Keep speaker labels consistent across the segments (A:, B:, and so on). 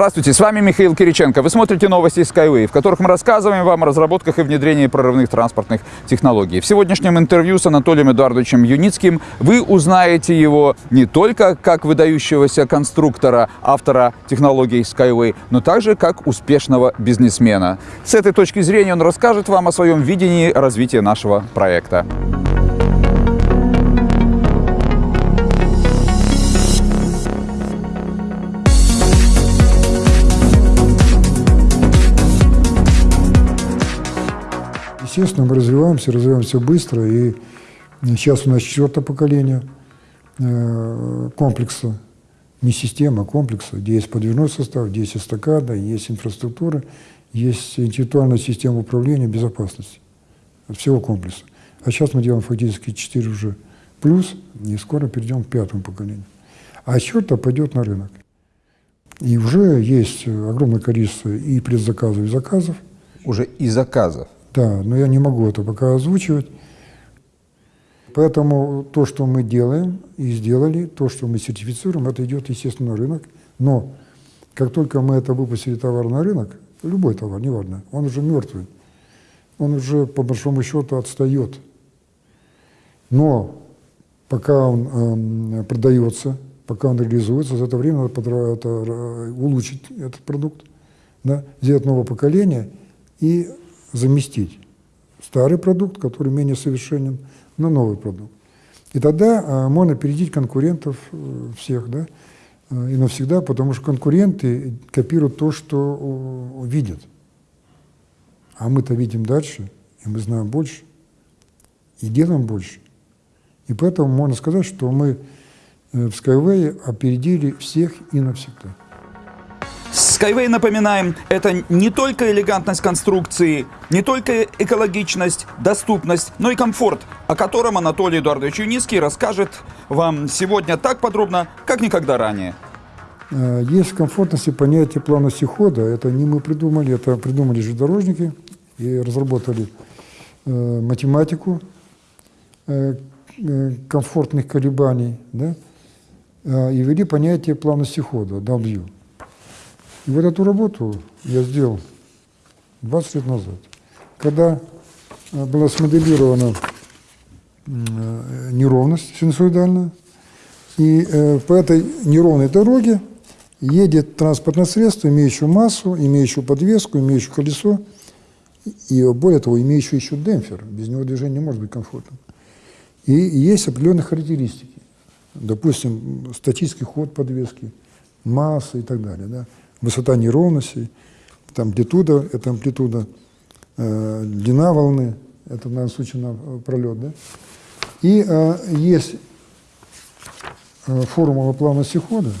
A: Здравствуйте, с вами Михаил Кириченко. Вы смотрите новости Skyway, в которых мы рассказываем вам о разработках и внедрении прорывных транспортных технологий. В сегодняшнем интервью с Анатолием Эдуардовичем Юницким вы узнаете его не только как выдающегося конструктора, автора технологий Skyway, но также как успешного бизнесмена. С этой точки зрения он расскажет вам о своем видении развития нашего проекта.
B: Естественно, мы развиваемся, развиваемся быстро, и сейчас у нас четвертое поколение э, комплекса, не система, а комплекса, где есть подвижной состав, где есть эстакада, есть инфраструктура, есть интеллектуальная система управления безопасности всего комплекса. А сейчас мы делаем фактически 4 уже плюс, и скоро перейдем к пятому поколению. А четвертое пойдет на рынок. И уже есть огромное количество и предзаказов, и заказов.
A: Уже и заказов?
B: Да, но я не могу это пока озвучивать. Поэтому то, что мы делаем и сделали, то, что мы сертифицируем, это идет, естественно, на рынок. Но как только мы это выпустили товар на рынок, любой товар, неважно, он уже мертвый, он уже по большому счету отстает. Но пока он э, продается, пока он реализуется, за это время надо это, улучшить этот продукт, да, сделать новое поколение и заместить старый продукт, который менее совершенен, на новый продукт. И тогда а, можно опередить конкурентов э, всех, да, э, и навсегда, потому что конкуренты копируют то, что видят. А мы-то видим дальше, и мы знаем больше, и делаем больше. И поэтому можно сказать, что мы э, в Skyway опередили всех и навсегда.
A: Skyway, напоминаем, это не только элегантность конструкции, не только экологичность, доступность, но и комфорт, о котором Анатолий Эдуардович Юницкий расскажет вам сегодня так подробно, как никогда ранее.
B: Э, есть в комфортности понятие плавности хода. Это не мы придумали, это придумали железнодорожники и разработали э, математику э, комфортных колебаний да, и ввели понятие плавности хода, W. Вот эту работу я сделал 20 лет назад, когда э, была смоделирована э, неровность синусоидальная, и э, по этой неровной дороге едет транспортное средство, имеющее массу, имеющее подвеску, имеющее колесо, и более того, имеющее еще демпфер. Без него движение не может быть комфортным. И есть определенные характеристики. Допустим, статический ход подвески, масса и так далее. Да? Высота неровностей, там амплитуда, это амплитуда, э, длина волны, это в данном случае на э, пролет, да? И э, есть э, формула плавности хода,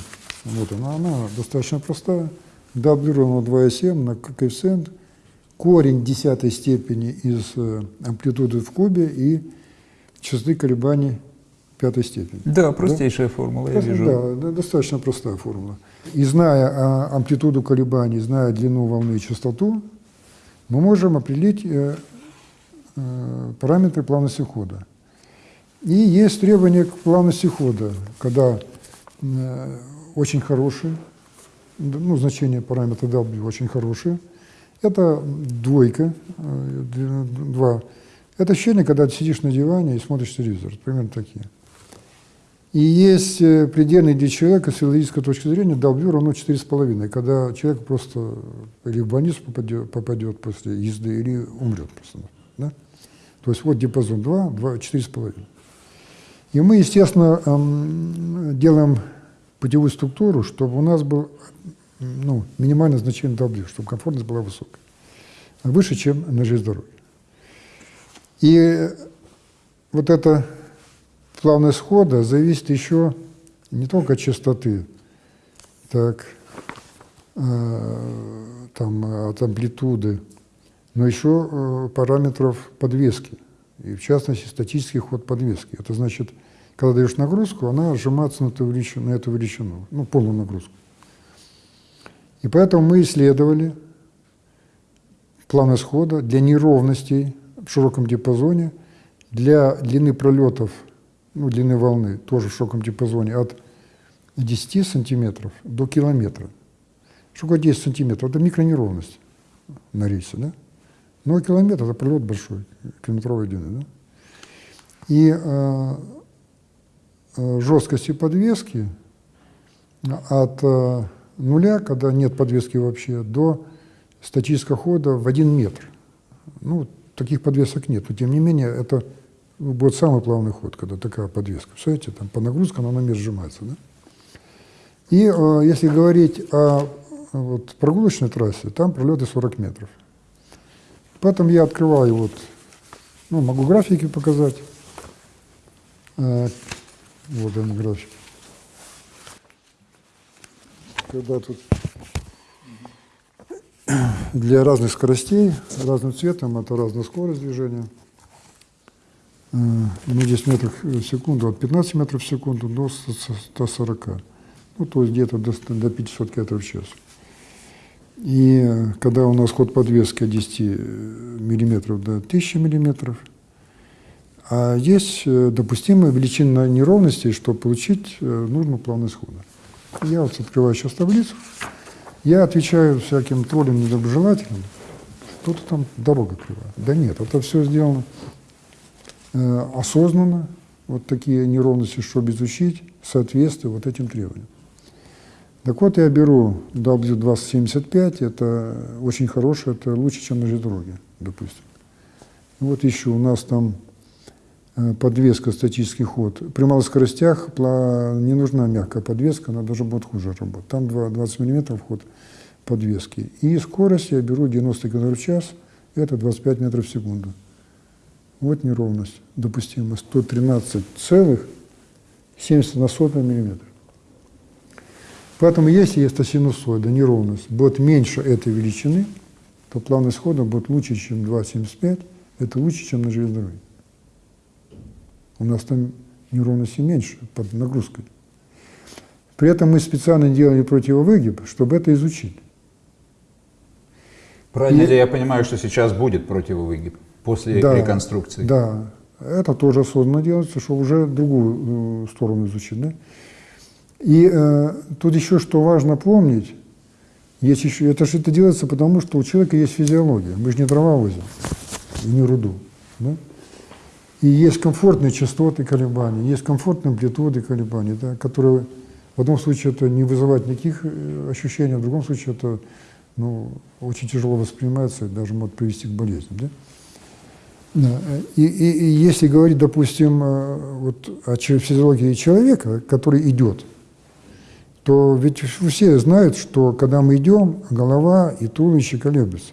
B: вот она, она достаточно простая, W равно 2,7 на коэффициент, корень десятой степени из э, амплитуды в кубе и частоты колебаний пятой степени.
A: Да, простейшая да? формула, я вижу.
B: Да, достаточно простая формула. И зная амплитуду колебаний, зная длину волны и частоту, мы можем определить э, э, параметры плавности хода. И есть требования к плавности хода, когда э, очень хорошие, ну, значение параметра W очень хорошее. Это двойка, два. Это ощущение, когда ты сидишь на диване и смотришь телевизор, примерно такие. И есть э, предельный для человека с физиологической точки зрения W равно 4,5, когда человек просто или в больницу попадет, попадет после езды, или умрет просто. Да? То есть вот диапазон 2, 2 4,5. И мы, естественно, делаем путевую структуру, чтобы у нас был ну, минимальное значение W, чтобы комфортность была высокой. Выше, чем на железной дороге. И вот это плавность схода зависит еще не только от частоты, так, э, там, от амплитуды, но еще э, параметров подвески, и в частности статический ход подвески. Это значит, когда даешь нагрузку, она сжимается на эту величину, на эту величину ну, полную нагрузку. И поэтому мы исследовали плавность хода для неровностей в широком диапазоне, для длины пролетов ну, длины волны, тоже в широком диапазоне, от 10 сантиметров до километра. Что такое 10 сантиметров? Это микронеровность на рельсе, да? Но километр – это пролет большой, километровой длины, да? И э, э, жесткости подвески от э, нуля, когда нет подвески вообще, до статического хода в один метр. Ну, таких подвесок нет, но тем не менее это будет самый плавный ход, когда такая подвеска. Представляете, там по нагрузкам она на месте сжимается. Да? И э, если говорить о вот, прогулочной трассе, там пролеты 40 метров. Потом я открываю, вот, ну, могу графики показать. Э, вот он график. Когда тут для разных скоростей, разным цветом, это разная скорость движения. Э, ну, 10 метров в секунду, от 15 метров в секунду до 140. Ну, то есть где-то до, до 500 км в час. И э, когда у нас ход подвески от 10 миллиметров до 1000 миллиметров, а есть э, допустимая величина неровностей, чтобы получить нужную плавность хода. Я вот открываю сейчас таблицу. Я отвечаю всяким троллям недоброжелателям, что-то там дорога кривая. Да нет, это все сделано э, осознанно, вот такие неровности, чтобы изучить соответствие вот этим требованиям. Так вот, я беру W2075, это очень хорошее, это лучше, чем на железнодороге, допустим. Вот еще у нас там Э, подвеска, статический ход. При малых скоростях не нужна мягкая подвеска, она даже будет хуже работать. Там 20 мм ход подвески. И скорость я беру 90 км в час, это 25 метров в секунду. Вот неровность допустима 113,70 на сотый миллиметр. Поэтому если есть синусоида, неровность, будет меньше этой величины, то плавность хода будет лучше, чем 2,75, это лучше, чем на железной дороге. У нас там неровности меньше под нагрузкой. При этом мы специально делали противовыгиб, чтобы это изучить.
A: Правильно И, ли я понимаю, что сейчас будет противовыгиб после
B: да,
A: реконструкции?
B: Да, это тоже осознанно делается, чтобы уже другую э, сторону изучить. Да? И э, тут еще что важно помнить, есть еще, это же это делается потому, что у человека есть физиология. Мы же не дрова возим, и не руду. Да? И есть комфортные частоты колебаний, есть комфортные амплитуды колебаний, да, которые в одном случае это не вызывает никаких э, ощущений, а в другом случае это ну, очень тяжело воспринимается и даже может привести к болезням. Да? И, и, и если говорить, допустим, э, вот о физиологии человека, который идет, то ведь все знают, что когда мы идем, голова и туловище колеблются.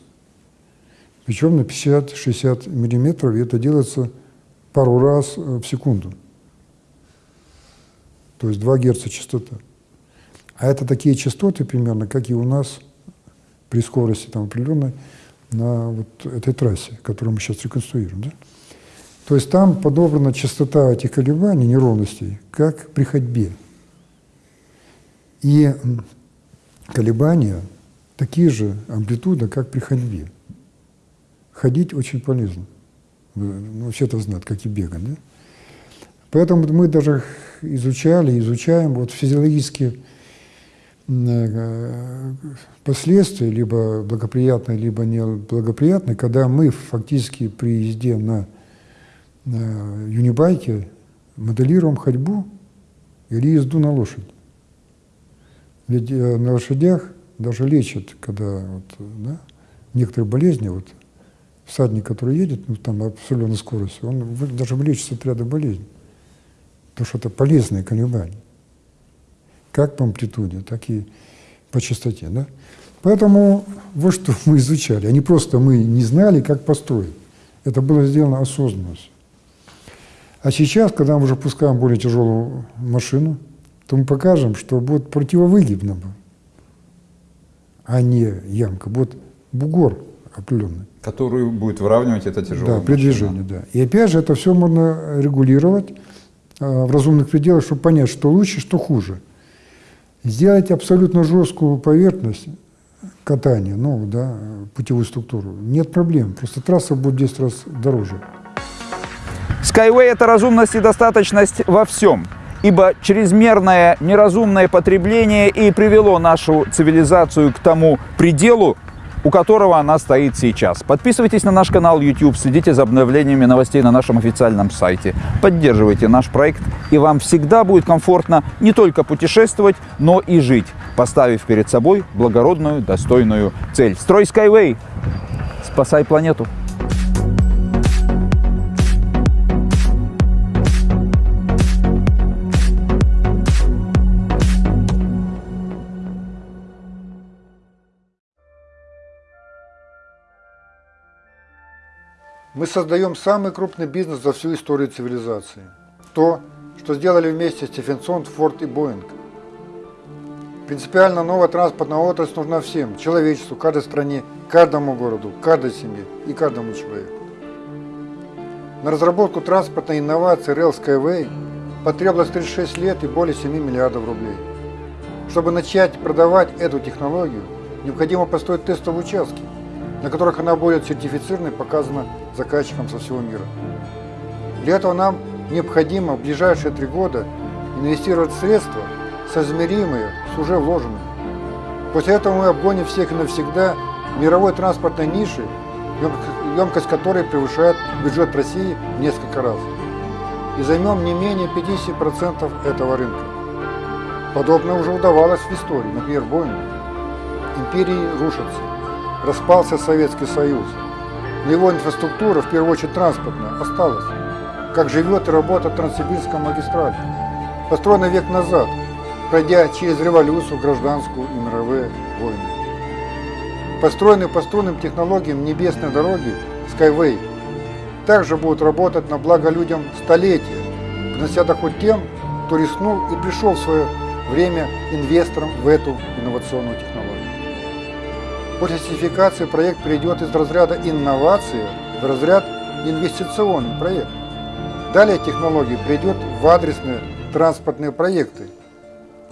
B: Причем на 50-60 миллиметров, и это делается пару раз э, в секунду. То есть 2 Гц частота. А это такие частоты примерно, как и у нас при скорости там, определенной на вот этой трассе, которую мы сейчас реконструируем. Да? То есть там подобрана частота этих колебаний, неровностей, как при ходьбе. И колебания такие же амплитуда, как при ходьбе. Ходить очень полезно ну, вообще-то знают, как и бегать. Да? Поэтому мы даже изучали, изучаем вот физиологические последствия, либо благоприятные, либо неблагоприятные, когда мы фактически при езде на, юнибайке моделируем ходьбу или езду на лошадь. Ведь э, на лошадях даже лечат, когда вот, да, некоторые болезни, вот, всадник, который едет, ну, там определенной скоростью, он даже вылечится от ряда болезней. Потому что это полезные колебания. Как по амплитуде, так и по частоте. Да? Поэтому вот что мы изучали. А не просто мы не знали, как построить. Это было сделано осознанно. А сейчас, когда мы уже пускаем более тяжелую машину, то мы покажем, что будет противовыгибно, а не ямка, будет бугор определенный.
A: Которую будет выравнивать это тяжелое
B: Да, при движении, да. И опять же, это все можно регулировать э, в разумных пределах, чтобы понять, что лучше, что хуже. Сделать абсолютно жесткую поверхность катания, ну, да, путевую структуру, нет проблем. Просто трасса будет в 10 раз дороже.
A: Skyway – это разумность и достаточность во всем. ибо чрезмерное неразумное потребление и привело нашу цивилизацию к тому пределу, у которого она стоит сейчас. Подписывайтесь на наш канал YouTube, следите за обновлениями новостей на нашем официальном сайте. Поддерживайте наш проект, и вам всегда будет комфортно не только путешествовать, но и жить, поставив перед собой благородную, достойную цель. Строй Skyway! Спасай планету!
B: Мы создаем самый крупный бизнес за всю историю цивилизации. То, что сделали вместе Стефенсон, Форд и Боинг. Принципиально новая транспортная отрасль нужна всем, человечеству, каждой стране, каждому городу, каждой семье и каждому человеку. На разработку транспортной инновации Rail Skyway потребовалось 36 лет и более 7 миллиардов рублей. Чтобы начать продавать эту технологию, необходимо построить тестовые участки – на которых она будет сертифицирована и показана заказчикам со всего мира. Для этого нам необходимо в ближайшие три года инвестировать средства, соизмеримые с уже вложенными. После этого мы обгоним всех и навсегда мировой транспортной ниши, емкость которой превышает бюджет России в несколько раз. И займем не менее 50% этого рынка. Подобное уже удавалось в истории, например, Боинг. Империи рушатся распался Советский Союз. Но его инфраструктура, в первую очередь транспортная, осталась. Как живет и работает Транссибирская магистраль. Построена век назад, пройдя через революцию, гражданскую и мировые войны. Построенные по струнным технологиям небесной дороги Skyway также будут работать на благо людям столетия, принося доход тем, кто рискнул и пришел в свое время инвестором в эту инновационную технологию. После сертификации проект перейдет из разряда инновации в разряд инвестиционный проект. Далее технология придет в адресные транспортные проекты,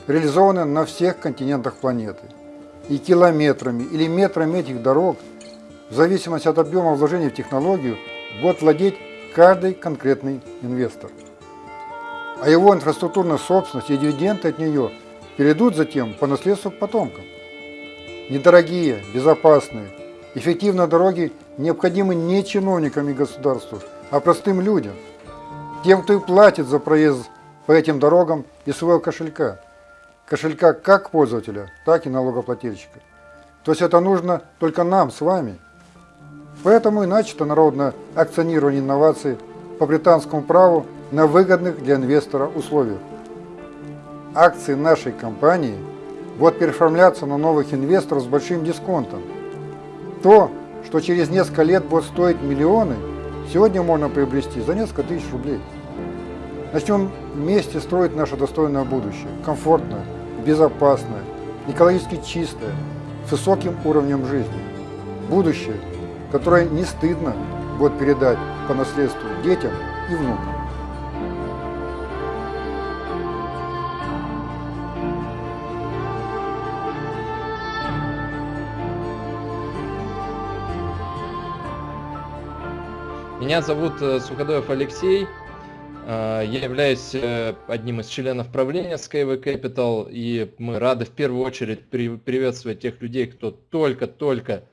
B: реализованные на всех континентах планеты. И километрами или метрами этих дорог, в зависимости от объема вложений в технологию, будет владеть каждый конкретный инвестор. А его инфраструктурная собственность и дивиденды от нее перейдут затем по наследству потомкам. Недорогие, безопасные, эффективные дороги необходимы не чиновникам и государству, а простым людям. Тем, кто и платит за проезд по этим дорогам из своего кошелька. Кошелька как пользователя, так и налогоплательщика. То есть это нужно только нам с вами. Поэтому и начато народное акционирование инноваций по британскому праву на выгодных для инвестора условиях. Акции нашей компании – будет переформляться на новых инвесторов с большим дисконтом. То, что через несколько лет будет стоить миллионы, сегодня можно приобрести за несколько тысяч рублей. Начнем вместе строить наше достойное будущее, комфортное, безопасное, экологически чистое, с высоким уровнем жизни. Будущее, которое не стыдно будет передать по наследству детям и внукам.
C: Меня зовут э, Суходоев Алексей. Э, я являюсь э, одним из членов правления Skyway Capital, и мы рады в первую очередь приветствовать тех людей, кто только-только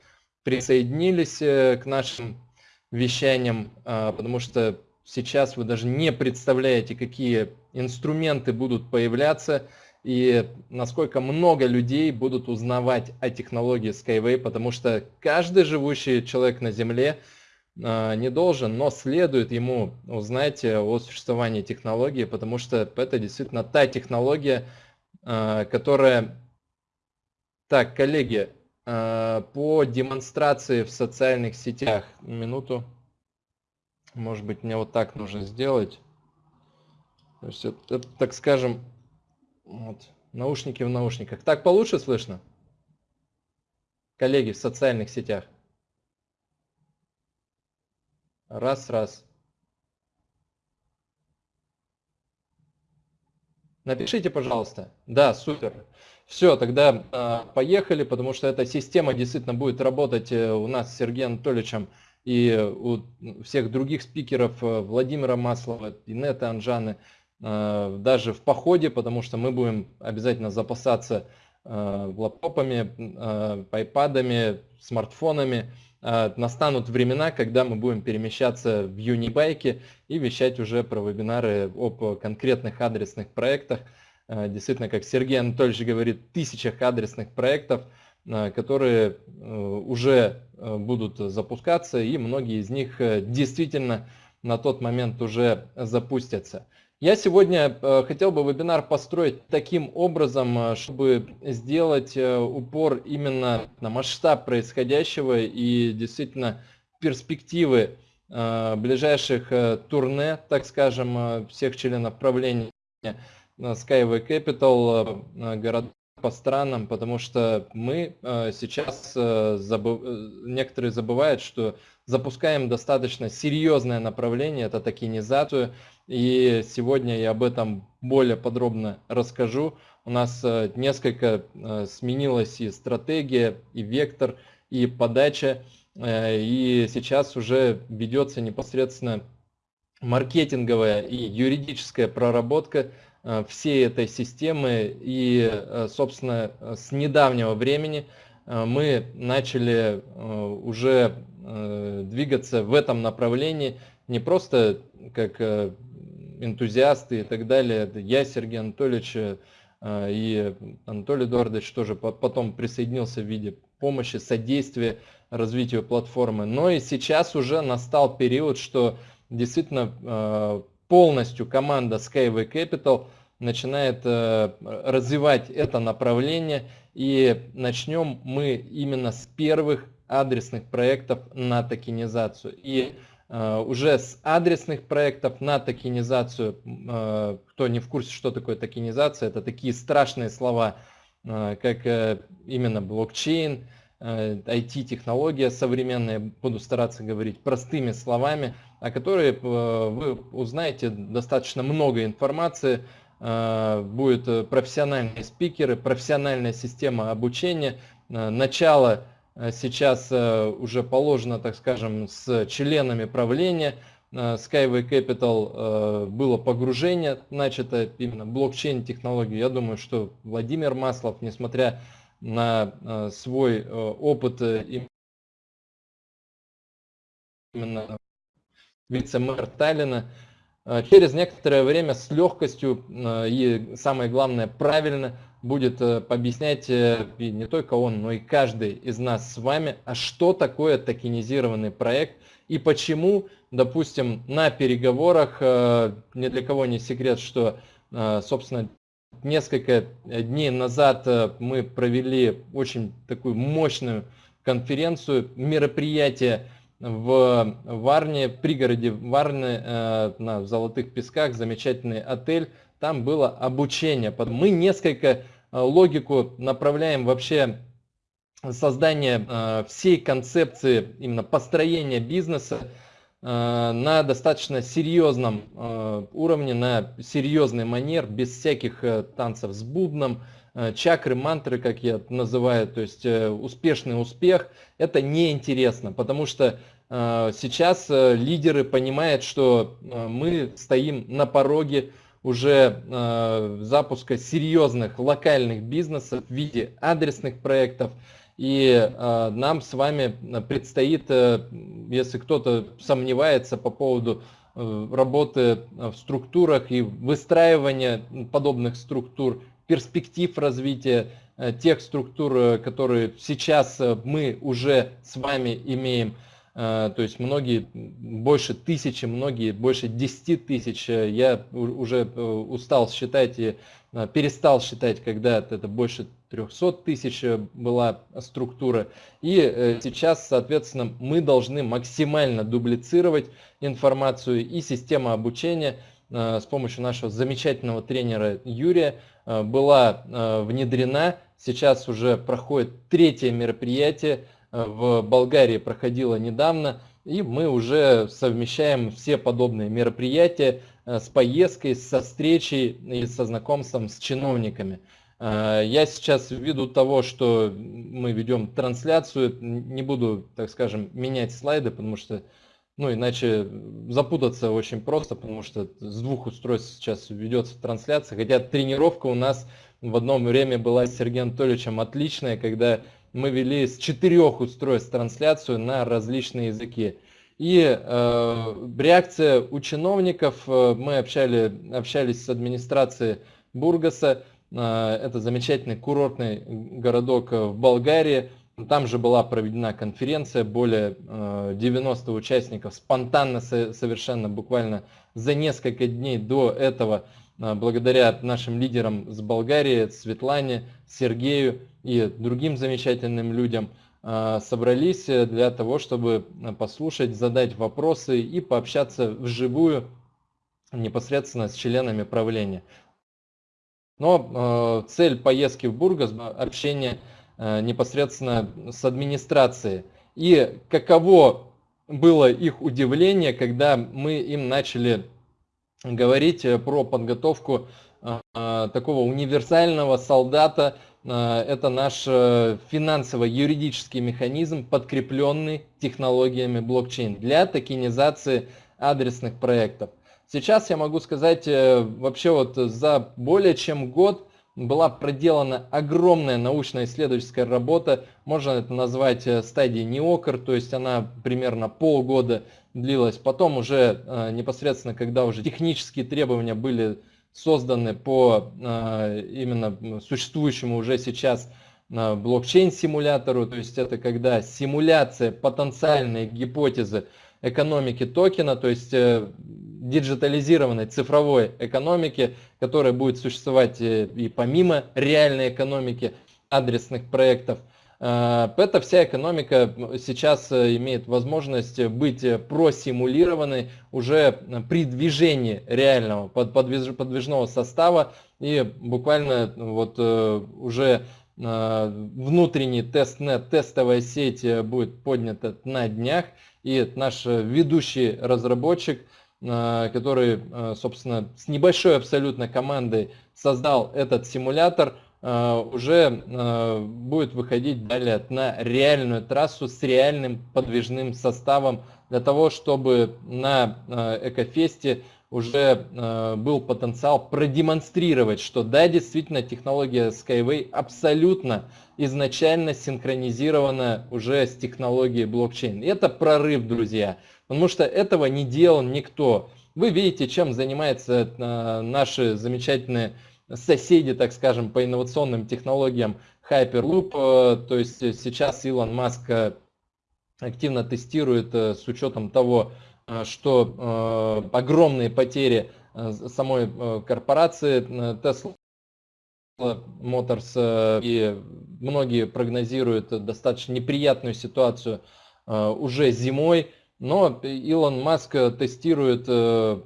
C: присоединились к нашим вещаниям, потому что сейчас вы даже не представляете, какие инструменты будут появляться и насколько много людей будут узнавать о технологии Skyway, потому что каждый живущий человек на Земле – не должен, но следует ему узнать о существовании технологии, потому что это действительно та технология, а, которая... Так, коллеги, а, по демонстрации в социальных сетях, минуту, может быть мне вот так нужно сделать. То есть это, так скажем, вот, наушники в наушниках. Так получше слышно? Коллеги в социальных сетях. Раз, раз. Напишите, пожалуйста. Да, супер. Все, тогда э, поехали, потому что эта система действительно будет работать э, у нас с Сергеем Анатольевичем и у всех других спикеров, э, Владимира Маслова, Инета Анжаны. даже в походе, потому что мы будем обязательно запасаться лаптопами, айпадами, смартфонами. Настанут времена, когда мы будем перемещаться в Юнибайке и вещать уже про вебинары об конкретных адресных проектах. Действительно, как Сергей Анатольевич говорит, тысячах адресных проектов, которые уже будут запускаться, и многие из них действительно на тот момент уже запустятся. Я сегодня э, хотел бы вебинар построить таким образом, э, чтобы сделать э, упор именно на масштаб происходящего и действительно перспективы ближайших турне, так скажем, всех членов правления Skyway Capital, город по странам, потому что мы сейчас, забыв... некоторые забывают, что запускаем достаточно серьезное направление, это токенизацию, и сегодня я об этом более подробно расскажу. У нас э, несколько э, сменилась и стратегия, и вектор, и подача. Э, и сейчас уже ведется непосредственно маркетинговая и юридическая проработка всей этой системы. И, собственно, с недавнего времени мы начали уже двигаться в этом направлении не просто как энтузиасты и так далее. Я, Сергей Анатольевич э, и Анатолий Эдуардович тоже потом присоединился в виде помощи, содействия развитию платформы. Но и сейчас уже настал период, что действительно э, полностью команда Skyway Capital начинает э, развивать это направление. И начнем мы именно с первых адресных проектов на токенизацию. И уже с адресных проектов на токенизацию. Э, кто не в курсе, что такое токенизация, это такие страшные слова, э, как именно блокчейн, IT-технология современная, буду стараться говорить простыми словами, о которой вы узнаете достаточно много информации, будут профессиональные спикеры, профессиональная система обучения, начало Э, сейчас э, уже положено, так скажем, с членами правления. Э, Skyway Capital было погружение, начато именно блокчейн технологии. Я думаю, что Владимир Маслов, несмотря на свой опыт именно вице-мэр Таллина, через некоторое время с легкостью и, самое главное, правильно будет э, объяснять э, не только он, но и каждый из нас с вами, а что такое токенизированный проект и почему, допустим, на переговорах, э, ни для кого не секрет, что, собственно, несколько дней назад мы провели очень такую мощную конференцию, мероприятие в Варне, пригороде Варны, на Золотых Песках, замечательный отель, там было обучение. Мы несколько логику направляем вообще создание э, всей концепции именно построения бизнеса э, на достаточно серьезном уровне, на серьезный манер, без всяких танцев с бубном, чакры, мантры, как я называю, то есть успешный успех, это неинтересно, потому что сейчас лидеры понимают, что мы стоим на пороге уже э, запуска серьезных локальных бизнесов в виде адресных проектов. И э, нам с вами предстоит, э, если кто-то сомневается по поводу э, работы в структурах и выстраивания подобных структур, перспектив развития э, тех структур, э, которые сейчас э, мы уже с вами имеем, Э, то есть многие, больше тысячи, многие больше 10 тысяч. Э, я уже э, устал считать и перестал считать, когда это больше 300 тысяч была структура. И сейчас, соответственно, мы должны максимально дублицировать информацию и система обучения с помощью нашего замечательного тренера Юрия была внедрена. Сейчас уже проходит третье мероприятие в Болгарии проходила недавно, и мы уже совмещаем все подобные мероприятия э, с поездкой, со встречей и со знакомством с чиновниками. Э, я сейчас ввиду того, что мы ведем трансляцию, не буду, так скажем, менять слайды, потому что Ну, иначе запутаться очень просто, потому что с двух устройств сейчас ведется трансляция. Хотя тренировка у нас в одно время была с Сергеем Анатольевичем отличная, когда мы вели с четырех устройств трансляцию на различные языки. И э, реакция у чиновников, э, мы общали, общались с администрацией Бургаса, э, это замечательный курортный городок в Болгарии, там же была проведена конференция, более 90 э, участников спонтанно совершенно, буквально за несколько дней до этого, благодаря нашим лидерам с Болгарии, Светлане, Сергею и другим замечательным людям, э, собрались для того, чтобы послушать, задать вопросы и пообщаться вживую непосредственно с членами правления. Но цель поездки в Бургас – общение Э, непосредственно с администрацией. И каково было их удивление, когда мы им начали говорить э, про подготовку э, такого универсального солдата. Это наш финансово-юридический механизм, подкрепленный технологиями блокчейн для токенизации адресных проектов. Сейчас я могу сказать, вообще вот за более чем год была проделана огромная научно-исследовательская работа, можно это назвать э, стадией неокр, то есть она примерно полгода длилась. Потом уже э, непосредственно, когда уже технические требования были созданы по э, именно существующему уже сейчас блокчейн-симулятору, то есть это когда симуляция потенциальной гипотезы экономики токена, то есть диджитализированной цифровой экономики, которая будет существовать э, и помимо реальной экономики адресных проектов. Э, эта вся экономика сейчас э, имеет возможность быть просимулированной уже при движении реального подвижного состава и буквально вот уже внутренний testnet, тестовая сеть будет поднята на днях и наш ведущий разработчик – Э, который, э, собственно, с небольшой абсолютно командой создал этот симулятор, э, уже будет выходить далее на реальную трассу с реальным подвижным составом для того, чтобы на Экофесте уже был потенциал продемонстрировать, что да, действительно технология Skyway абсолютно изначально синхронизирована уже с технологией блокчейн. Это прорыв, друзья. Потому что этого не делал никто. Вы видите, чем занимаются э, наши замечательные соседи, так скажем, по инновационным технологиям Hyperloop. Э, то есть сейчас Илон Маск э, активно тестирует с учетом того, что огромные потери самой корпорации Tesla Motors и многие прогнозируют достаточно неприятную ситуацию уже зимой. Но Илон Маск тестирует э,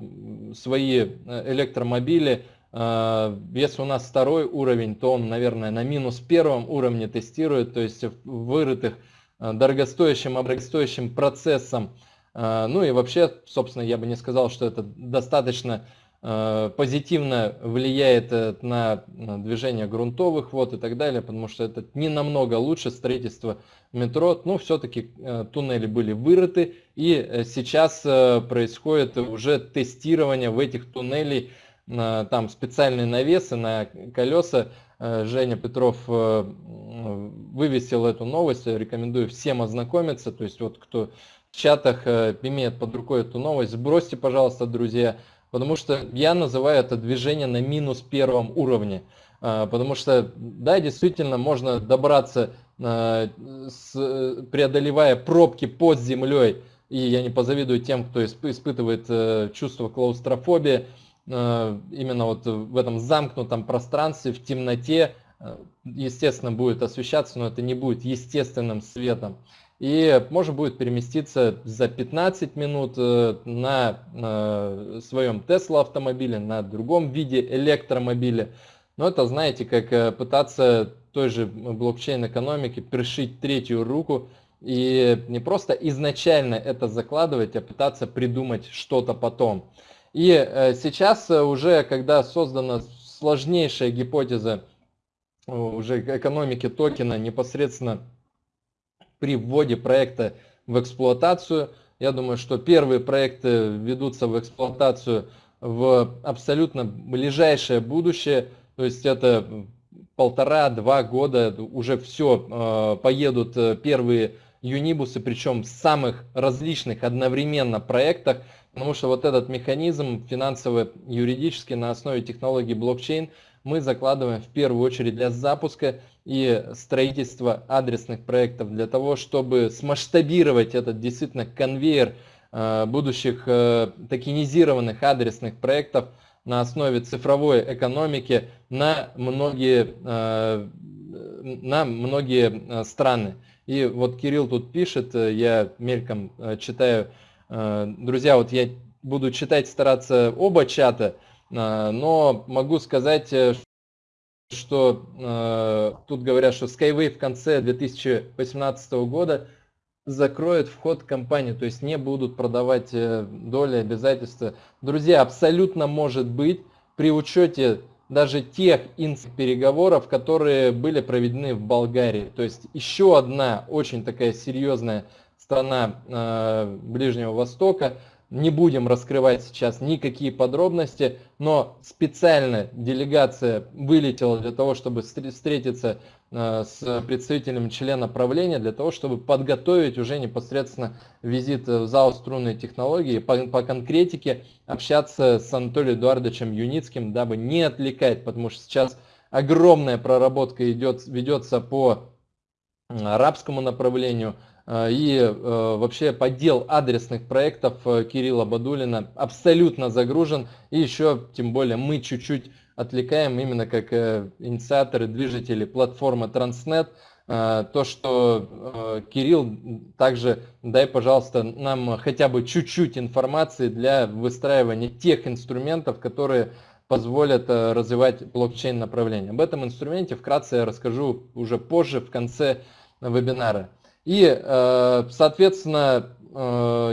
C: свои э, электромобили. Э, если у нас второй уровень, то он, наверное, на минус первом уровне тестирует, то есть вырытых дорогостоящим, дорогостоящим процессом. Ну и вообще, собственно, я бы не сказал, что это достаточно Э, позитивно влияет э, на движение грунтовых вод и так далее, потому что это не намного лучше строительство метро, но все-таки э, туннели были вырыты, и сейчас происходит уже тестирование в этих туннелей, там специальные навесы на колеса, Женя Петров вывесил эту новость, рекомендую всем ознакомиться, то есть вот кто в чатах имеет под рукой эту новость, сбросьте, пожалуйста, друзья, Потому что я называю это движение на минус первом уровне. А, потому что, да, действительно, можно добраться, а, преодолевая пробки под землей, и я не позавидую тем, кто испытывает э, чувство клаустрофобии, а, именно вот в этом замкнутом пространстве, в темноте, естественно, будет освещаться, но это не будет естественным светом и можно будет переместиться за 15 минут э, на э, своем Tesla автомобиле, на другом виде электромобиля. Но это, знаете, как э, пытаться той же блокчейн-экономики пришить третью руку и не просто изначально это закладывать, а пытаться придумать что-то потом. И сейчас уже, когда создана сложнейшая гипотеза уже экономики токена непосредственно при вводе проекта в эксплуатацию, Я думаю, что первые проекты ведутся в эксплуатацию в абсолютно ближайшее будущее. То есть это полтора-два года уже все, поедут первые юнибусы, причем в самых различных одновременно проектах, потому что вот этот механизм финансово-юридический на основе технологии блокчейн мы закладываем в первую очередь для запуска и строительства адресных проектов, для того, чтобы смасштабировать этот действительно конвейер э, будущих э, токенизированных адресных проектов на основе цифровой экономики на многие, э, на многие страны. И вот Кирилл тут пишет, я мельком читаю, друзья, вот я буду читать, стараться оба чата, но могу сказать, что тут говорят, что Skyway в конце 2018 года закроет вход в компанию, то есть не будут продавать доли, обязательства. Друзья, абсолютно может быть при учете даже тех переговоров, которые были проведены в Болгарии. То есть еще одна очень такая серьезная страна э, Ближнего Востока. Не будем раскрывать сейчас никакие подробности, но специально делегация вылетела для того, чтобы встретиться Э, с представителем члена правления для того, чтобы подготовить уже непосредственно визит в зал струнной технологии, по, по конкретике общаться с Анатолием Эдуардовичем Юницким, дабы не отвлекать, потому что сейчас огромная проработка идет, ведется по арабскому направлению, э, и э, вообще поддел адресных проектов Кирилла Бадулина абсолютно загружен, и еще тем более мы чуть-чуть отвлекаем именно как э, инициаторы, движители платформы Transnet. Э, то, что э, Кирилл, также дай, пожалуйста, нам хотя бы чуть-чуть информации для выстраивания тех инструментов, которые позволят развивать блокчейн направление. Об этом инструменте вкратце я расскажу уже позже, в конце вебинара. И, соответственно,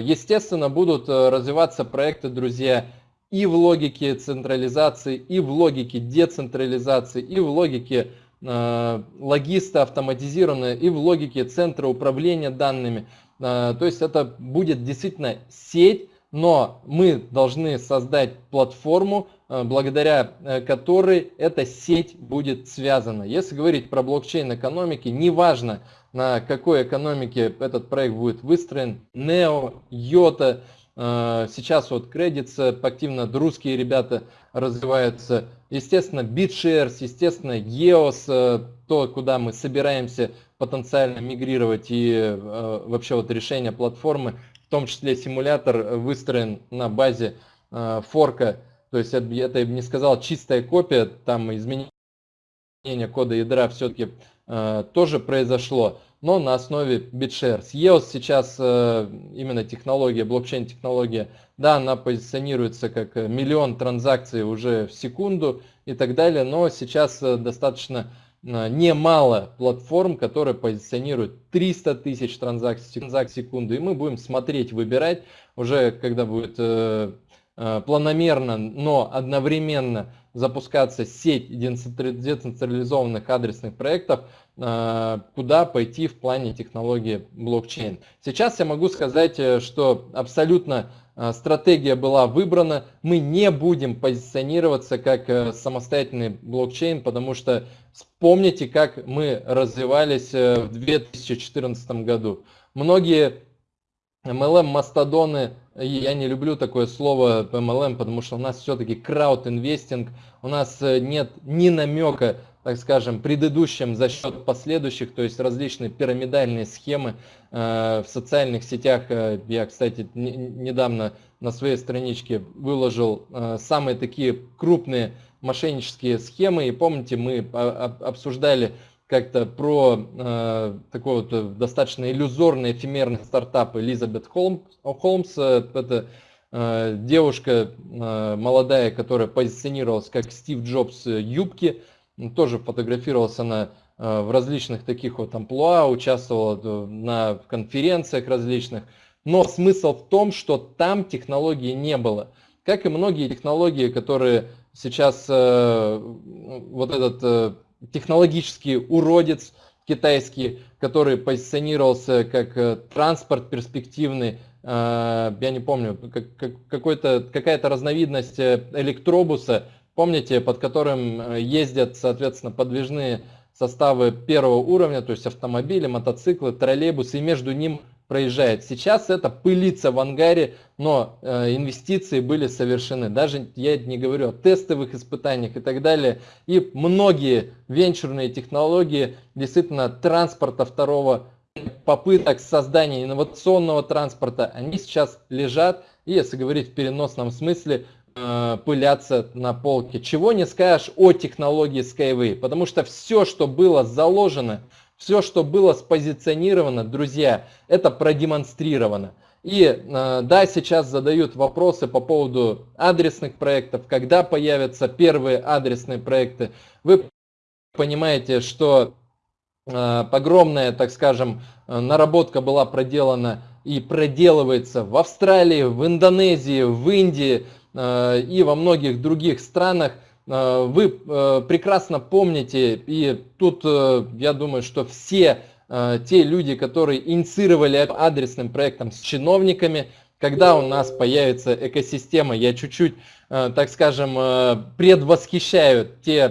C: естественно, будут развиваться проекты, друзья, и в логике централизации, и в логике децентрализации, и в логике э, логиста автоматизированная, и в логике центра управления данными. Э, то есть это будет действительно сеть, но мы должны создать платформу, э, благодаря э, которой эта сеть будет связана. Если говорить про блокчейн экономики, неважно на какой экономике этот проект будет выстроен, NEO, YOTA, Э, сейчас вот Credits активно русские ребята развиваются. Естественно, BitShares, естественно, EOS, э, то, куда мы собираемся потенциально мигрировать и э, вообще вот решение платформы, в том числе симулятор выстроен на базе форка, то есть это, я бы не сказал чистая копия, там изменение кода ядра все-таки тоже произошло но на основе BitShares. EOS сейчас э, именно технология, блокчейн-технология, да, она позиционируется как э, миллион транзакций уже в секунду и так далее, но сейчас э, достаточно немало платформ, которые позиционируют 300 тысяч транзакций, транзакций в секунду, и мы будем смотреть, выбирать уже, когда будет планомерно, но одновременно запускаться сеть децентрализованных адресных проектов, э, куда пойти в плане технологии блокчейн. Сейчас я могу сказать, э, что абсолютно э, стратегия была выбрана. Мы не будем позиционироваться как самостоятельный блокчейн, потому что вспомните, как мы развивались в 2014 году. Многие MLM-мастодоны я не люблю такое слово MLM, потому что у нас все-таки крауд-инвестинг, у нас э, нет ни намека, так скажем, предыдущим за счет последующих, то есть различные пирамидальные схемы э, в социальных сетях. Э, я, кстати, недавно на своей страничке выложил самые такие крупные мошеннические схемы, и помните, мы обсуждали как-то про э, такой вот э, достаточно иллюзорный, эфемерный стартап Элизабет Холмс. Холмс это э, девушка э, молодая, которая позиционировалась как Стив Джобс э, юбки. Тоже фотографировалась она э, в различных таких вот амплуа, участвовала э, на конференциях различных. Но смысл в том, что там технологии не было. Как и многие технологии, которые сейчас э, вот этот э, технологический уродец китайский, который позиционировался как э, транспорт перспективный, я не помню, какая-то разновидность электробуса, помните, под которым ездят, соответственно, подвижные составы первого уровня, то есть автомобили, мотоциклы, троллейбусы, и между ним проезжает. Сейчас это пылится в ангаре, но э, инвестиции были совершены. Даже я не говорю о тестовых испытаниях и так далее. И многие венчурные технологии действительно транспорта второго попыток создания инновационного транспорта, они сейчас лежат, и если говорить в переносном смысле, э, пылятся на полке. Чего не скажешь о технологии Skyway, потому что все, что было заложено все, что было спозиционировано, друзья, это продемонстрировано. И э, да, сейчас задают вопросы по поводу адресных проектов, когда появятся первые адресные проекты. Вы понимаете, что э, огромная, так скажем, э, наработка была проделана и проделывается в Австралии, в Индонезии, в Индии и во многих других странах. Э, вы э, прекрасно помните, и тут э, я думаю, что все те люди, которые инициировали адресным проектом с чиновниками, когда у нас появится экосистема, я чуть-чуть, так скажем, предвосхищаю те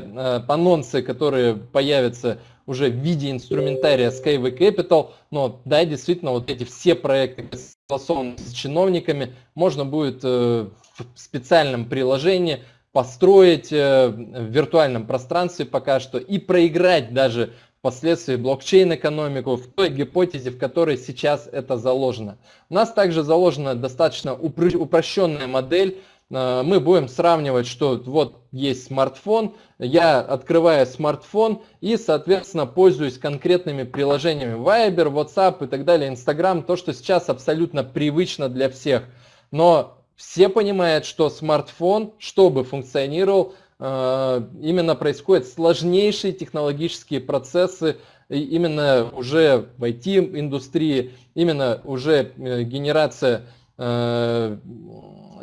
C: анонсы, которые появятся уже в виде инструментария Skyway Capital, но да, действительно, вот эти все проекты согласованы с чиновниками, можно будет в специальном приложении построить э, в виртуальном пространстве пока что и проиграть даже впоследствии блокчейн-экономику в той гипотезе, в которой сейчас это заложено. У нас также заложена достаточно упрощенная модель. Э, мы будем сравнивать, что вот есть смартфон, я открываю смартфон и, соответственно, пользуюсь конкретными приложениями Viber, WhatsApp и так далее, Instagram, то, что сейчас абсолютно привычно для всех. Но все понимают, что смартфон, чтобы функционировал, э, именно происходят сложнейшие технологические процессы, именно уже в IT-индустрии, именно уже э, генерация э,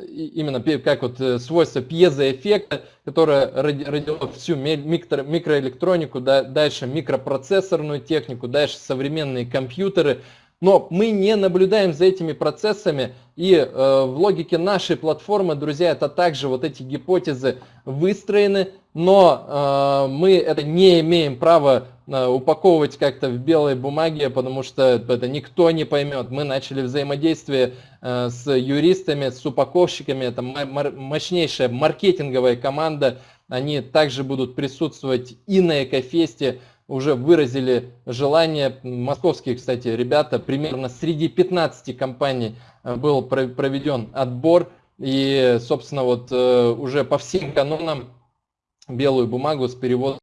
C: именно как вот свойство пьезоэффекта, которое родило всю микро, микроэлектронику, дальше микропроцессорную технику, дальше современные компьютеры, но мы не наблюдаем за этими процессами, и э, в логике нашей платформы, друзья, это также вот эти гипотезы выстроены, но э, мы это не имеем права э, упаковывать как-то в белой бумаге, потому что это никто не поймет. Мы начали взаимодействие э, с юристами, с упаковщиками, это мощнейшая маркетинговая команда, они также будут присутствовать и на Экофесте, уже выразили желание, московские, кстати, ребята, примерно среди 15 компаний э, был проведен отбор, и, собственно, вот э, уже по всем канонам белую бумагу с переводом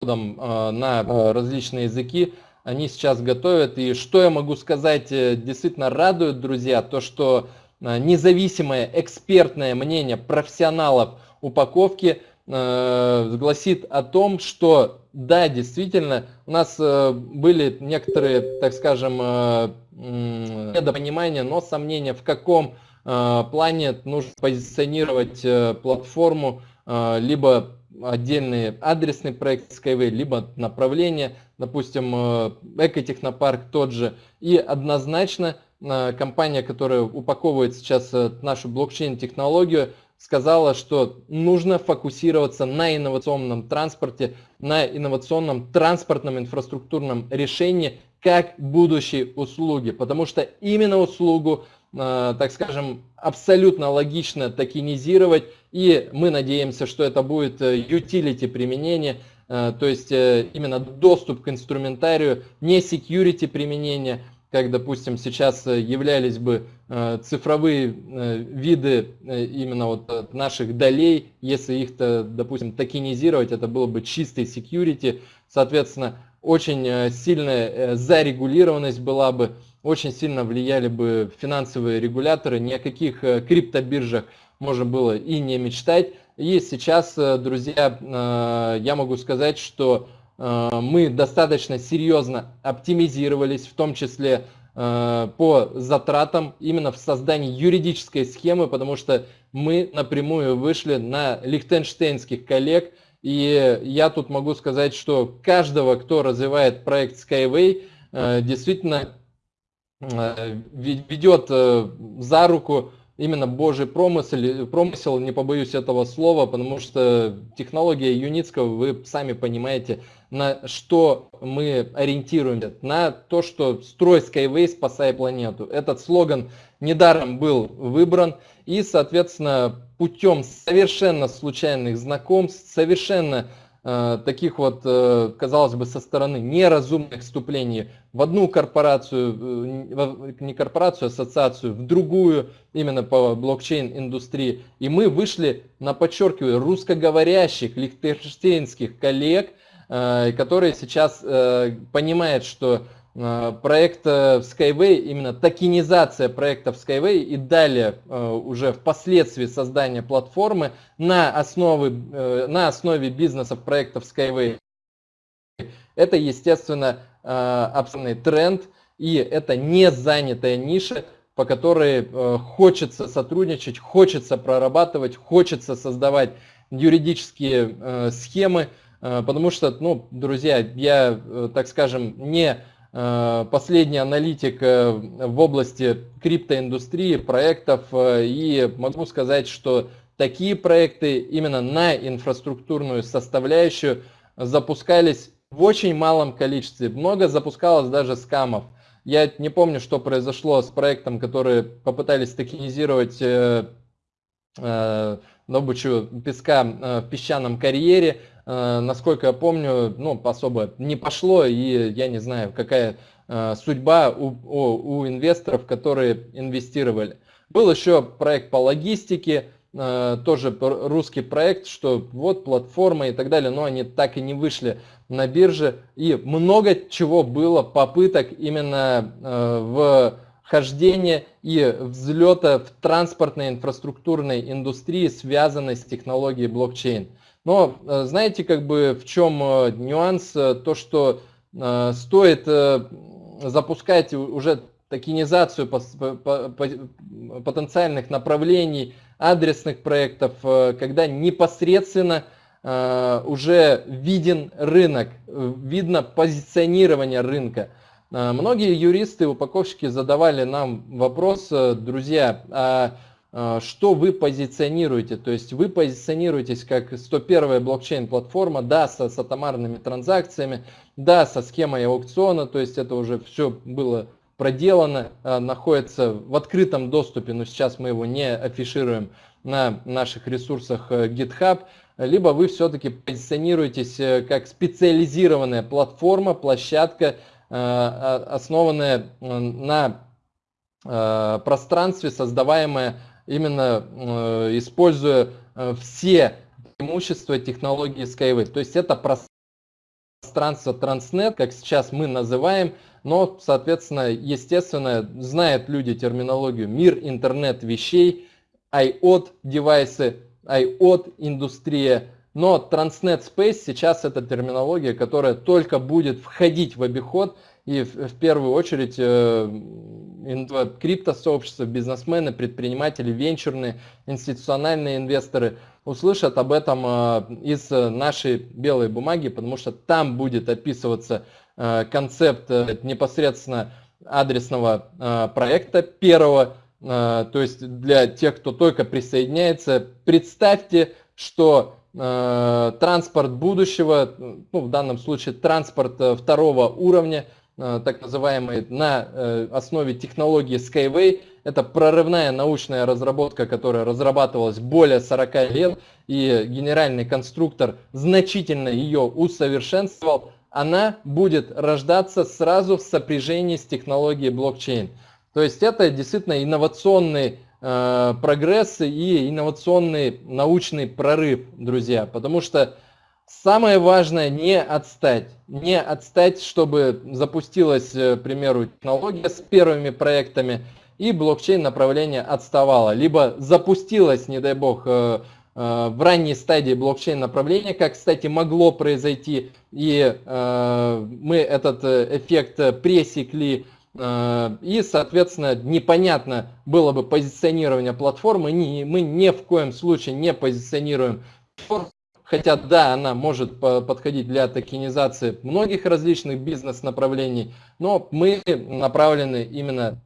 C: э, на различные языки они сейчас готовят. И что я могу сказать, действительно радует, друзья, то, что независимое экспертное мнение профессионалов упаковки гласит о том, что да, действительно, у нас э, были некоторые, так скажем, э, недопонимания, но сомнения, в каком э, плане нужно позиционировать платформу, либо отдельный адресный проект Skyway, либо направление, допустим, Экотехнопарк тот же. И однозначно компания, которая упаковывает сейчас нашу блокчейн-технологию, сказала, что нужно фокусироваться на инновационном транспорте, на инновационном транспортном инфраструктурном решении как будущей услуги, потому что именно услугу, э, так скажем, абсолютно логично токенизировать, и мы надеемся, что это будет э, utility применение, э, то есть именно доступ к инструментарию, не security применение, как, допустим, сейчас э, являлись бы э, цифровые э, виды именно вот наших долей, если их, -то, допустим, токенизировать, это было бы чистый security, соответственно, очень сильная зарегулированность была бы, очень сильно влияли бы финансовые регуляторы, ни о каких криптобиржах можно было и не мечтать. И сейчас, друзья, я могу сказать, что мы достаточно серьезно оптимизировались, в том числе э, по затратам именно в создании юридической схемы, потому что мы напрямую вышли на лихтенштейнских коллег, и я тут могу сказать, что каждого, кто развивает проект Skyway, э, действительно ведет за руку именно Божий промысел, промысел, не побоюсь этого слова, потому что технология Юницкого, вы сами понимаете, на что мы ориентируемся, на то, что строй Skyway, спасай планету. Этот слоган недаром был выбран, и, соответственно, путем совершенно случайных знакомств, совершенно таких вот, э, казалось бы, со стороны неразумных вступлений в одну корпорацию, э, не корпорацию, а ассоциацию, в другую, именно по блокчейн-индустрии. И мы вышли на, подчеркиваю, русскоговорящих, лихтенштейнских коллег, которые сейчас понимают, что Э, проект Skyway, именно токенизация проектов Skyway и далее э, уже впоследствии создания платформы на основе, э, на основе бизнесов проектов Skyway. Это, естественно, абсолютный тренд и это не занятая ниша, по которой хочется сотрудничать, хочется прорабатывать, хочется создавать юридические схемы, потому что, ну, друзья, я, так скажем, не последний аналитик э, в области криптоиндустрии, проектов, э, и могу сказать, что такие проекты именно на инфраструктурную составляющую запускались в очень малом количестве. Много запускалось даже скамов. Я не помню, что произошло с проектом, который попытались токенизировать добычу песка в песчаном карьере. Э, насколько я помню, ну, особо не пошло, и я не знаю, какая э, судьба у, у, у инвесторов, которые инвестировали. Был еще проект по логистике, э, тоже русский проект, что вот платформа и так далее, но они так и не вышли на бирже. И много чего было попыток именно в хождения и взлета в транспортной инфраструктурной индустрии, связанной с технологией блокчейн. Но э, знаете, как бы в чем э, нюанс? Э, то, что стоит запускать уже токенизацию потенциальных направлений, адресных проектов, когда непосредственно уже виден рынок, видно позиционирование рынка. Многие юристы, упаковщики задавали нам вопрос, друзья, а что вы позиционируете. То есть вы позиционируетесь как 101-я блокчейн-платформа, да, со, с атомарными транзакциями, да, со схемой аукциона, то есть это уже все было проделано, а, находится в открытом доступе, но сейчас мы его не афишируем на наших ресурсах э, GitHub, либо вы все-таки позиционируетесь э, как специализированная платформа, площадка, э, основанная на пространстве, создаваемая именно э, используя э, все преимущества технологии Skyway. То есть это пространство Transnet, как сейчас мы называем, но, соответственно, естественно, знают люди терминологию мир, интернет вещей, IoT девайсы, IoT индустрия, но Transnet Space сейчас это терминология, которая только будет входить в обиход и в, в первую очередь э, криптосообщество, бизнесмены, предприниматели, венчурные, институциональные инвесторы услышат об этом э, из нашей белой бумаги, потому что там будет описываться э, концепт э, непосредственно адресного проекта первого, то есть для тех, кто только присоединяется, представьте, что транспорт будущего, ну, в данном случае транспорт второго уровня, Э, так называемый на э, основе технологии Skyway. Это прорывная научная разработка, которая разрабатывалась более 40 лет, и генеральный конструктор значительно ее усовершенствовал. Она будет рождаться сразу в сопряжении с технологией блокчейн. То есть это действительно инновационный э, прогресс и инновационный научный прорыв, друзья. Потому что Самое важное не отстать. Не отстать, чтобы запустилась, э, к примеру, технология с первыми проектами, и блокчейн направление отставало. Либо запустилась, не дай бог, э, э, в ранней стадии блокчейн направления, как, кстати, могло произойти, и мы этот эффект пресекли, и, соответственно, непонятно было бы позиционирование платформы. Мы ни в коем случае не позиционируем хотя да, она может подходить для токенизации многих различных бизнес-направлений, но мы направлены именно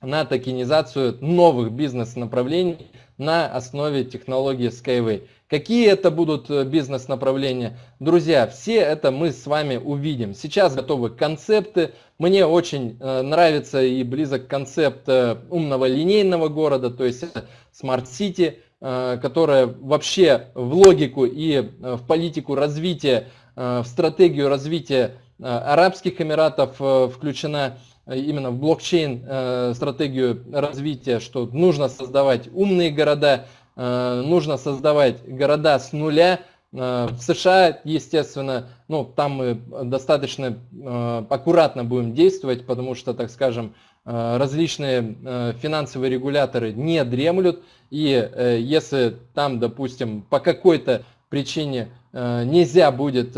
C: на токенизацию новых бизнес-направлений на основе технологии Skyway. Какие это будут э, бизнес-направления? Друзья, все это мы с вами увидим. Сейчас готовы концепты. Мне очень э, нравится и близок концепт э, умного линейного города, то есть Smart City, которая вообще в логику и в политику развития, в стратегию развития Арабских Эмиратов включена именно в блокчейн стратегию развития, что нужно создавать умные города, Э, нужно создавать города с нуля. Э, в США, естественно, ну, там мы достаточно э, аккуратно будем действовать, потому что, так скажем, различные финансовые регуляторы не дремлют. И если там, допустим, по какой-то причине нельзя будет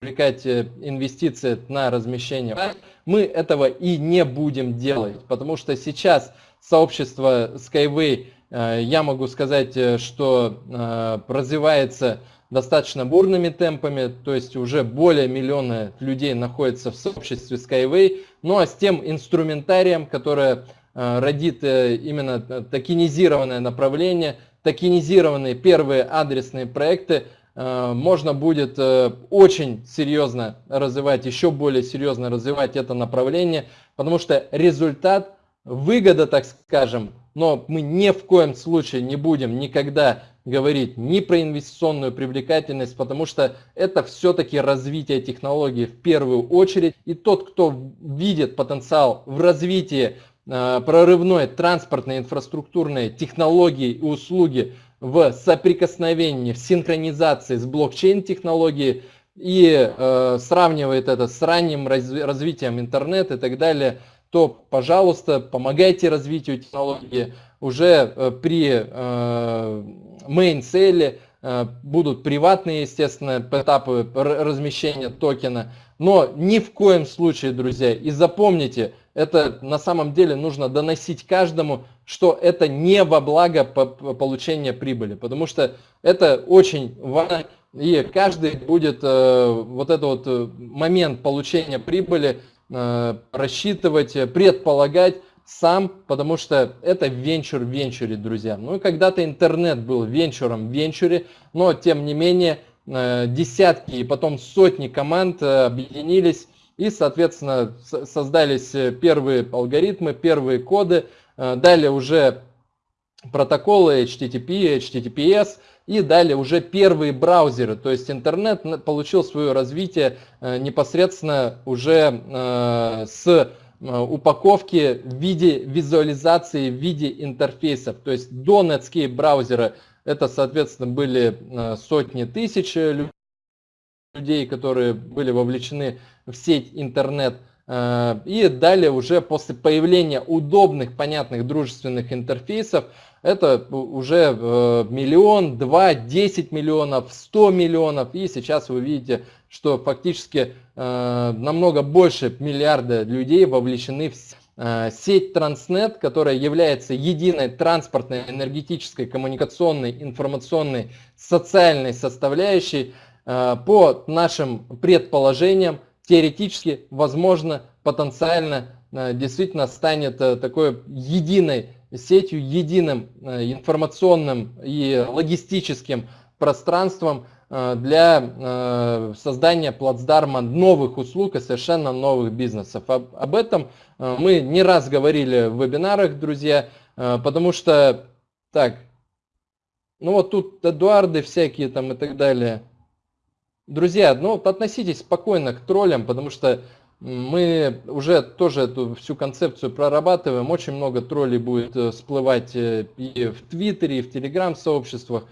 C: привлекать инвестиции на размещение, мы этого и не будем делать, потому что сейчас сообщество Skyway Э, я могу сказать, э, что э, развивается достаточно бурными темпами, то есть уже более миллиона людей находится в сообществе Skyway, ну а с тем инструментарием, которое родит именно токенизированное направление, токенизированные первые адресные проекты, можно будет очень серьезно развивать, еще более серьезно развивать это направление, потому что результат, выгода, так скажем, но мы ни в коем случае не будем никогда говорить ни про инвестиционную привлекательность, потому что это все-таки развитие технологий в первую очередь. И тот, кто видит потенциал в развитии э, прорывной транспортной инфраструктурной технологии и услуги в соприкосновении, в синхронизации с блокчейн-технологией и э, сравнивает это с ранним развитием интернета и так далее – то, пожалуйста, помогайте развитию технологии. Уже э, при э, main цели э, будут приватные, естественно, этапы размещения токена. Но ни в коем случае, друзья, и запомните, это на самом деле нужно доносить каждому, что это не во благо получения прибыли, потому что это очень важно, и каждый будет вот этот вот момент получения прибыли Э, рассчитывать, э, предполагать сам, потому что это венчур в венчуре, друзья. Ну и когда-то интернет был венчуром в венчуре, но тем не менее э, десятки и потом сотни команд объединились и, соответственно, создались первые алгоритмы, первые коды, далее уже протоколы HTTP, HTTPS – и далее уже первые браузеры, то есть интернет получил свое развитие э, непосредственно уже э, с э, упаковки в виде визуализации, в виде интерфейсов. То есть до Netscape браузера это, соответственно, были сотни тысяч людей, которые были вовлечены в сеть интернет. И далее уже после появления удобных, понятных, дружественных интерфейсов это уже э, миллион, два, десять миллионов, сто миллионов. И сейчас вы видите, что фактически э, намного больше миллиарда людей вовлечены в э, сеть Транснет, которая является единой транспортной, энергетической, коммуникационной, информационной, социальной составляющей. По нашим предположениям, теоретически, возможно, потенциально действительно станет такой единой сетью, единым э, информационным и логистическим пространством э, для э, создания плацдарма новых услуг и совершенно новых бизнесов. Об этом мы не раз говорили в вебинарах, друзья, потому что, так, ну вот тут Эдуарды всякие там и так далее. Друзья, ну относитесь спокойно к троллям, потому что мы уже тоже эту всю концепцию прорабатываем. Очень много троллей будет э, всплывать э, и в Твиттере, и в Телеграм-сообществах.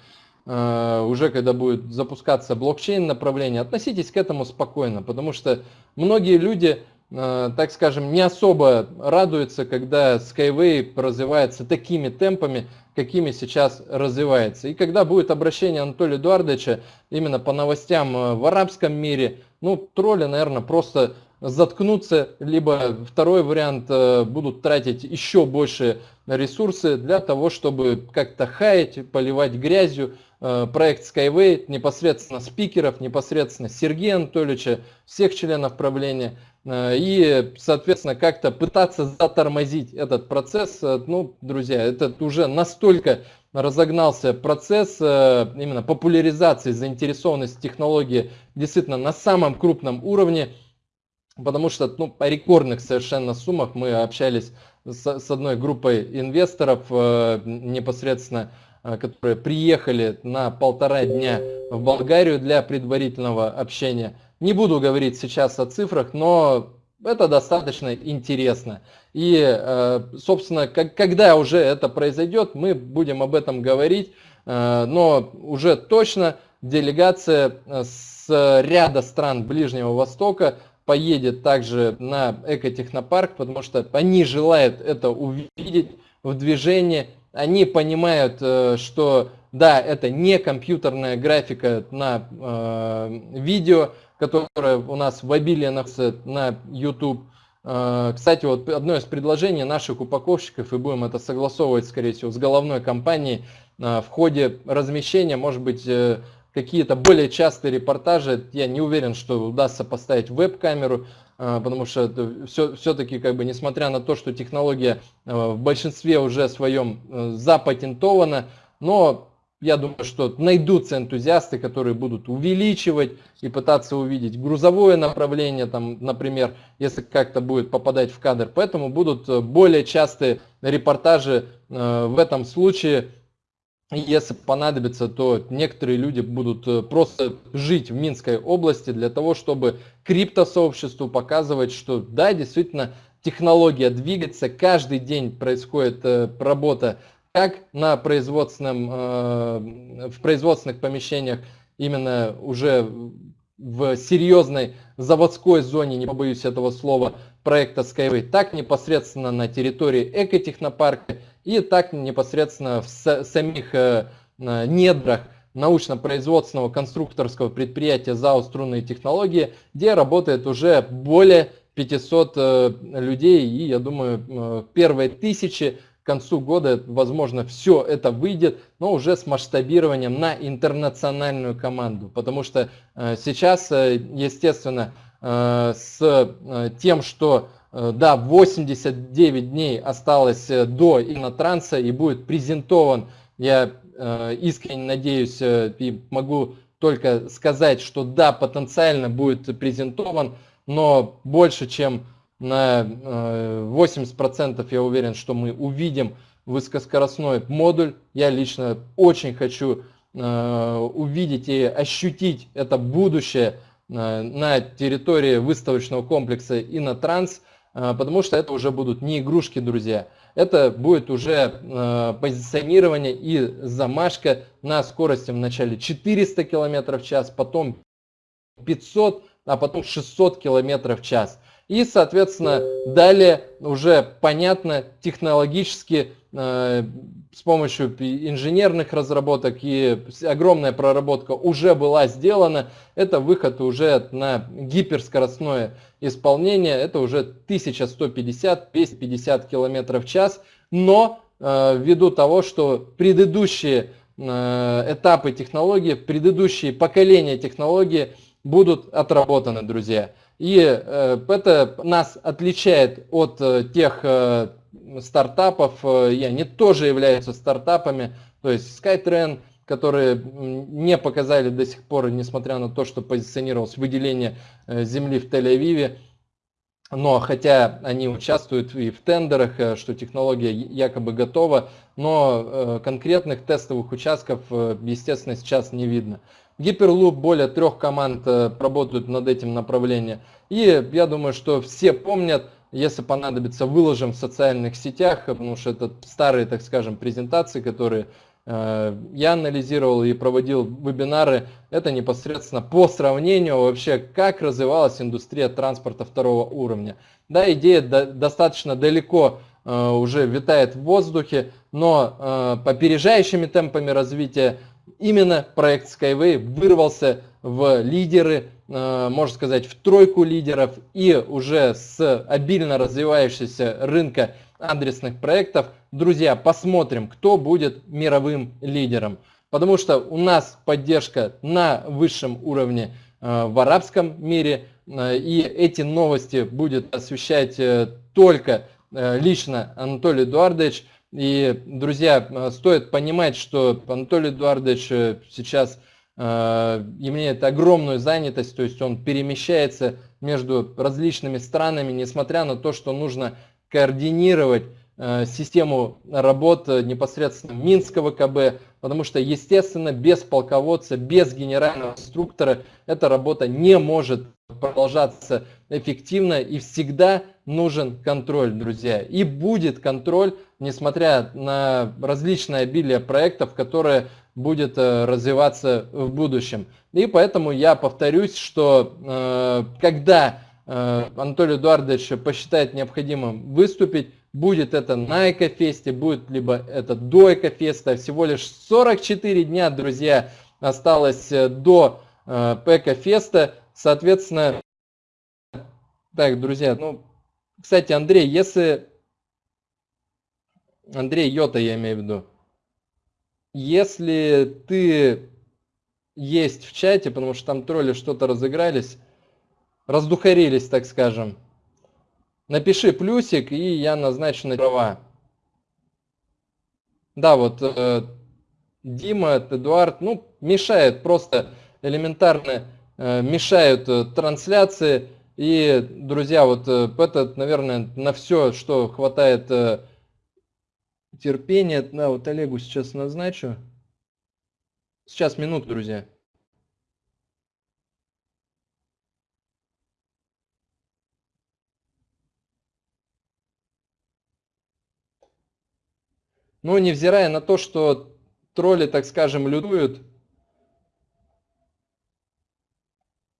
C: Э, уже когда будет запускаться блокчейн направление, относитесь к этому спокойно, потому что многие люди, так скажем, не особо радуются, когда Skyway развивается такими темпами, какими сейчас развивается. И когда будет обращение Анатолия Эдуардовича именно по новостям в арабском мире, ну, тролли, наверное, просто заткнуться, либо второй вариант э, будут тратить еще больше ресурсы для того, чтобы как-то хаять, поливать грязью э, проект Skyway, непосредственно спикеров, непосредственно Сергея Анатольевича, всех членов правления, э, и, соответственно, как-то пытаться затормозить этот процесс. Ну, друзья, это уже настолько разогнался процесс именно популяризации заинтересованности технологии действительно на самом крупном уровне, потому что ну, по рекордных совершенно суммах мы общались с, с одной группой инвесторов э, непосредственно, э, которые приехали на полтора дня в Болгарию для предварительного общения. Не буду говорить сейчас о цифрах, но это достаточно интересно. И, э, собственно, как, когда уже это произойдет, мы будем об этом говорить, э, но уже точно делегация э, с ряда стран Ближнего Востока поедет также на экотехнопарк, потому что они желают это увидеть в движении. Они понимают, э, что да, это не компьютерная графика на э, видео, которая у нас в обилии находится на YouTube. Э, кстати, вот одно из предложений наших упаковщиков, и будем это согласовывать, скорее всего, с головной компанией, э, в ходе размещения, может быть, э, какие-то более частые репортажи, я не уверен, что удастся поставить веб-камеру, а, потому что все, все-таки, как бы, несмотря на то, что технология а, в большинстве уже своем э, запатентована, но я думаю, что найдутся энтузиасты, которые будут увеличивать и пытаться увидеть грузовое направление, там, например, если как-то будет попадать в кадр. Поэтому будут э, более частые репортажи э, в этом случае если понадобится, то некоторые люди будут э, просто жить в Минской области для того, чтобы криптосообществу показывать, что да, действительно, технология двигается, каждый день происходит э, работа как на производственном, э, в производственных помещениях, именно уже в серьезной заводской зоне, не побоюсь этого слова, проекта Skyway, так непосредственно на территории экотехнопарка и так непосредственно в самих э, недрах научно-производственного конструкторского предприятия ЗАО «Струнные технологии», где работает уже более 500 э, людей, и я думаю, э, первые тысячи к концу года, возможно, все это выйдет, но уже с масштабированием на интернациональную команду, потому что сейчас, естественно, с тем, что да, 89 дней осталось э, до инотранса и будет презентован, я э, искренне надеюсь и могу только сказать, что да, потенциально будет презентован, но больше чем на 80% я уверен, что мы увидим высокоскоростной модуль. Я лично очень хочу увидеть и ощутить это будущее на территории выставочного комплекса Инотранс. А, потому что это уже будут не игрушки, друзья. Это будет уже э, позиционирование и замашка на скорости в начале 400 км в час, потом 500, а потом 600 км в час. И, соответственно, далее уже понятно технологически э, с помощью инженерных разработок и огромная проработка уже была сделана. Это выход уже на гиперскоростное исполнение. Это уже 1150-250 км в час. Но э, ввиду того, что предыдущие э, этапы технологии, предыдущие поколения технологии будут отработаны, друзья. И э, это нас отличает от э, тех э, стартапов, и они тоже являются стартапами, то есть Skytrain, которые не показали до сих пор, несмотря на то, что позиционировалось выделение земли в Тель-Авиве, но хотя они участвуют и в тендерах, что технология якобы готова, но конкретных тестовых участков, естественно, сейчас не видно. Гиперлуп более трех команд э, работают над этим направлением. И я думаю, что все помнят, если понадобится, выложим в социальных сетях, потому что это старые, так скажем, презентации, которые э, я анализировал и проводил вебинары. Это непосредственно по сравнению вообще, как развивалась индустрия транспорта второго уровня. Да, идея до, достаточно далеко э, уже витает в воздухе, но э, опережающими темпами развития именно проект Skyway вырвался в лидеры можно сказать, в тройку лидеров и уже с обильно развивающегося рынка адресных проектов, друзья, посмотрим, кто будет мировым лидером. Потому что у нас поддержка на высшем уровне в арабском мире, и эти новости будет освещать только лично Анатолий Эдуардович. И, друзья, э, стоит понимать, что Анатолий Эдуардович э, сейчас э, имеет огромную занятость, то есть он перемещается между различными странами, несмотря на то, что нужно координировать систему работ непосредственно Минского КБ, потому что, естественно, без полководца, без генерального инструктора эта работа не может продолжаться эффективно и всегда нужен контроль, друзья. И будет контроль, несмотря на различное обилие проектов, которые будет э, развиваться в будущем. И поэтому я повторюсь, что э, когда э, Анатолий Эдуардович посчитает необходимым выступить, будет это на Экофесте, будет либо это до Экофеста. Всего лишь 44 дня, друзья, осталось до Экофеста. Соответственно, так, друзья, ну, кстати, Андрей, если... Андрей Йота, я имею в виду. Если ты есть в чате, потому что там тролли что-то разыгрались, раздухарились, так скажем, напиши плюсик, и я назначу на права. Да, вот э, Дима, Эдуард, ну, мешает просто элементарно, э, мешают э, трансляции. И, друзья, вот э, это, наверное, на все, что хватает э, терпения. Да, вот Олегу сейчас назначу. Сейчас минуту, друзья. Ну, невзирая на то, что тролли, так скажем, лютуют,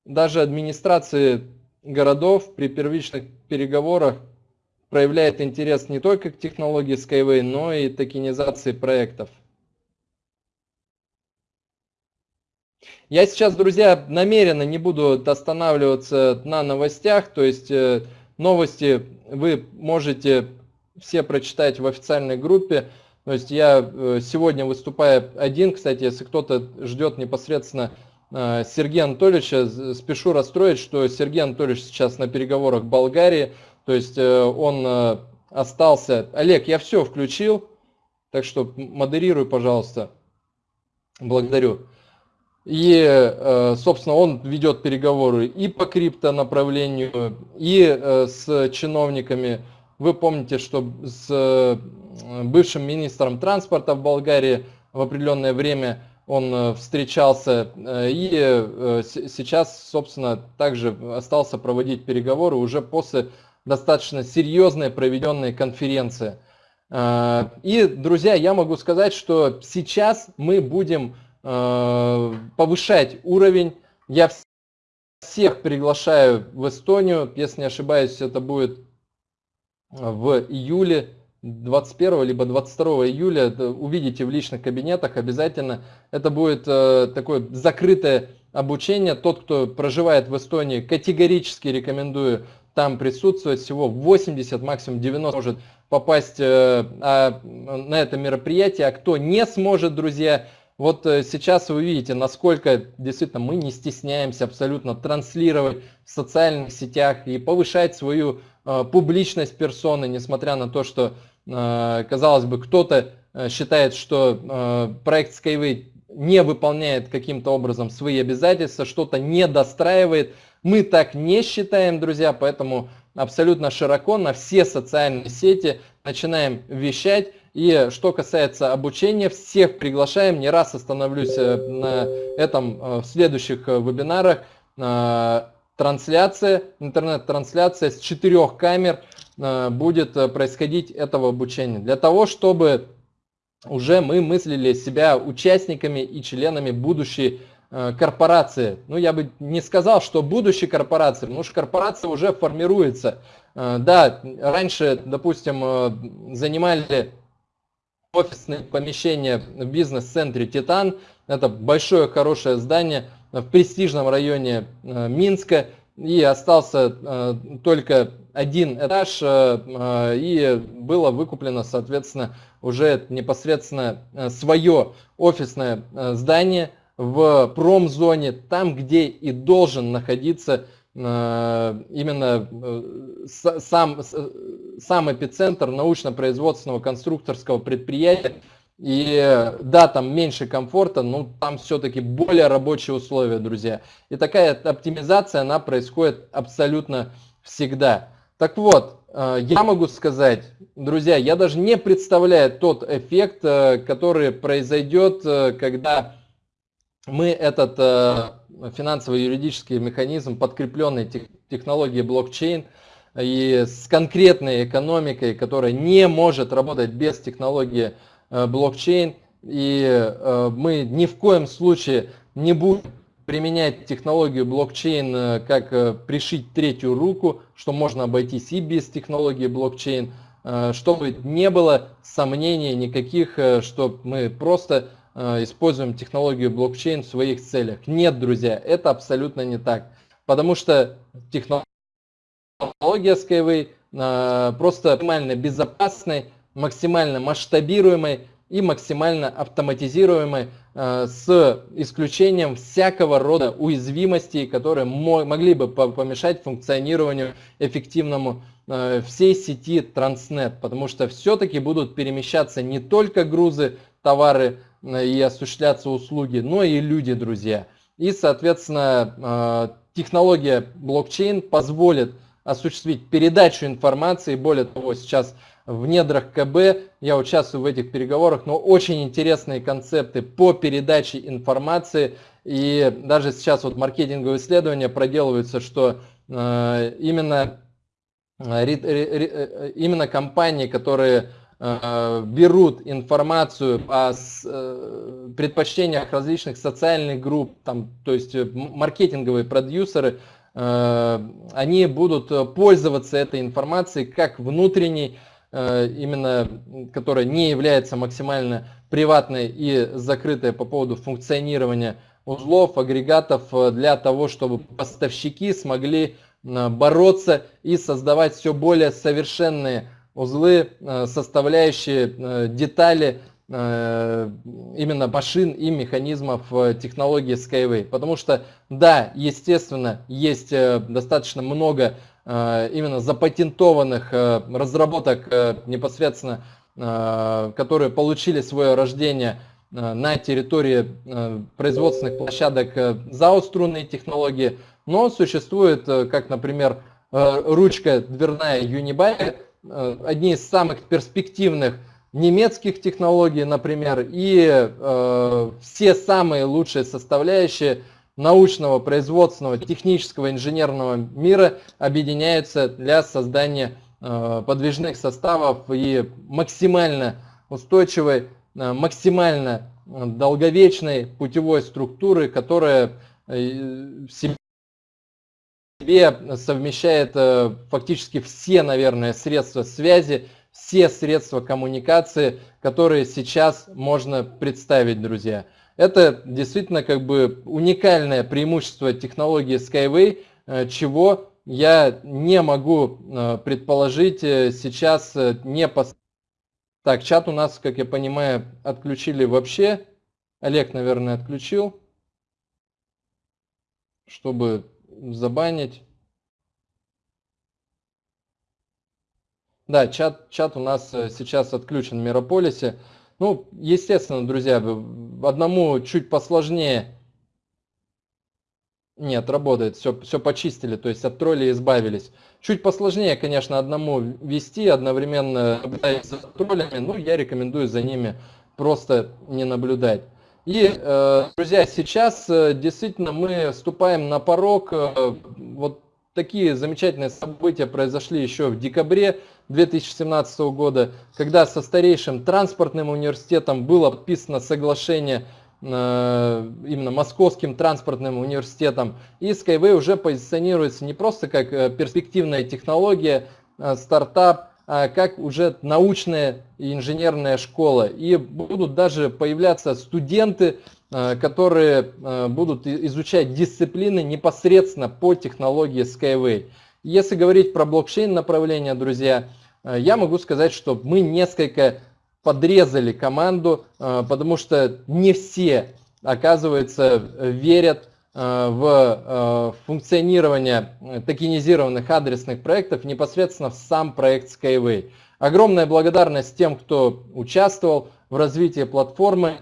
C: даже администрации городов при первичных переговорах проявляет интерес не только к технологии Skyway, но и токенизации проектов. Я сейчас, друзья, намеренно не буду останавливаться на новостях, то есть э, новости вы можете все прочитать в официальной группе. То есть я э, сегодня выступаю один, кстати, если кто-то ждет непосредственно Э, Сергея Анатольевича. Спешу расстроить, что Сергей Анатольевич сейчас на переговорах в Болгарии. То есть э, он остался... Олег, я все включил, так что модерируй, пожалуйста. Благодарю. И, собственно, он ведет переговоры и по крипто направлению, и с чиновниками. Вы помните, что с бывшим министром транспорта в Болгарии в определенное время он э, встречался э, и э, сейчас, собственно, также остался проводить переговоры уже после достаточно серьезной проведенной конференции. И, друзья, я могу сказать, что сейчас мы будем повышать уровень. Я всех приглашаю в Эстонию, если не ошибаюсь, это будет в июле 21 либо 22 июля увидите в личных кабинетах обязательно. Это будет э, такое закрытое обучение. Тот, кто проживает в Эстонии, категорически рекомендую там присутствовать. Всего 80, максимум 90 может попасть э, а, на это мероприятие. А кто не сможет, друзья, вот э, сейчас вы видите, насколько действительно мы не стесняемся абсолютно транслировать в социальных сетях и повышать свою публичность персоны, несмотря на то, что Э, казалось бы, кто-то э, считает, что э, проект Skyway не выполняет каким-то образом свои обязательства, что-то не достраивает. Мы так не считаем, друзья, поэтому абсолютно широко на все социальные сети начинаем вещать. И что касается обучения, всех приглашаем, не раз остановлюсь на этом в следующих вебинарах. Трансляция, интернет-трансляция с четырех камер – Э, будет э, происходить этого обучения. Для того, чтобы уже мы мыслили себя участниками и членами будущей э, корпорации. Ну, я бы не сказал, что будущей корпорации, потому что корпорация уже формируется. Да, раньше, допустим, занимали офисные помещения в бизнес-центре «Титан». Это большое, хорошее здание. в престижном районе Минска, и остался только один этаж, и было выкуплено, соответственно, уже непосредственно свое офисное здание в промзоне, там, где и должен находиться именно сам, сам эпицентр научно-производственного конструкторского предприятия. И да, там меньше комфорта, но там все-таки более рабочие условия, друзья. И такая оптимизация, она происходит абсолютно всегда. Так вот, э, я могу сказать, друзья, я даже не представляю тот эффект, э, который произойдет, э, когда мы этот финансово-юридический механизм, подкрепленный технологией блокчейн, и с конкретной экономикой, которая не может работать без технологии э, блокчейн. И э, мы ни в коем случае не будем применять технологию блокчейн э, как пришить третью руку, что можно обойтись и без технологии блокчейн, чтобы не было сомнений никаких, что мы просто используем технологию блокчейн в своих целях. Нет, друзья, это абсолютно не так. Потому что технология Skyway э, просто максимально безопасной, максимально масштабируемой и максимально автоматизируемой э, с исключением всякого рода уязвимостей, которые могли бы помешать функционированию эффективному э, всей сети Transnet, потому что все-таки будут перемещаться не только грузы, товары и осуществляться услуги, но и люди, друзья. И, соответственно, технология блокчейн позволит осуществить передачу информации. Более того, сейчас в недрах КБ я участвую в этих переговорах, но очень интересные концепты по передаче информации. И даже сейчас вот маркетинговые исследования проделываются, что э, именно, э, э, именно компании, которые берут информацию о предпочтениях различных социальных групп, там, то есть маркетинговые продюсеры, Э, они будут э, пользоваться этой информацией как внутренней, э, именно которая не является максимально приватной и закрытой по поводу функционирования узлов, агрегатов для того, чтобы поставщики смогли бороться и создавать все более совершенные узлы, составляющие детали Э, именно машин и механизмов э, технологии Skyway. Потому что, да, естественно, есть э, достаточно много именно запатентованных разработок непосредственно, которые получили свое рождение на территории производственных площадок ЗАО струнные технологии, но существует, как, например, ручка дверная Unibuy, одни из самых перспективных немецких технологий, например, и э, все самые лучшие составляющие научного, производственного, технического, инженерного мира объединяются для создания э, подвижных составов и максимально устойчивой, э, максимально долговечной путевой структуры, которая э, в себе совмещает э, фактически все, наверное, средства связи, все средства коммуникации, которые сейчас можно представить, друзья. Это действительно как бы уникальное преимущество технологии Skyway, э, чего я не могу э, предположить сейчас не по... Так, чат у нас, как я понимаю, отключили вообще. Олег, наверное, отключил, чтобы забанить. Да, чат, чат у нас э, сейчас отключен в Мирополисе. Ну, естественно, друзья, одному чуть посложнее. Нет, работает, все, все почистили, то есть от троллей избавились. Чуть посложнее, конечно, одному вести, одновременно наблюдать за троллями, ну, я рекомендую за ними просто не наблюдать. И, э, друзья, сейчас э, действительно мы вступаем на порог, вот такие замечательные события произошли еще в декабре 2017 года, когда со старейшим транспортным университетом было подписано соглашение э, именно Московским транспортным университетом. И Skyway уже позиционируется не просто как э, перспективная технология, э, стартап, как уже научная и инженерная школа. И будут даже появляться студенты, э, которые э, будут изучать дисциплины непосредственно по технологии Skyway. Если говорить про блокчейн направление, друзья, я могу сказать, что мы несколько подрезали команду, потому что не все, оказывается, верят в э, функционирование токенизированных адресных проектов непосредственно в сам проект Skyway. Огромная благодарность тем, кто участвовал в развитии платформы.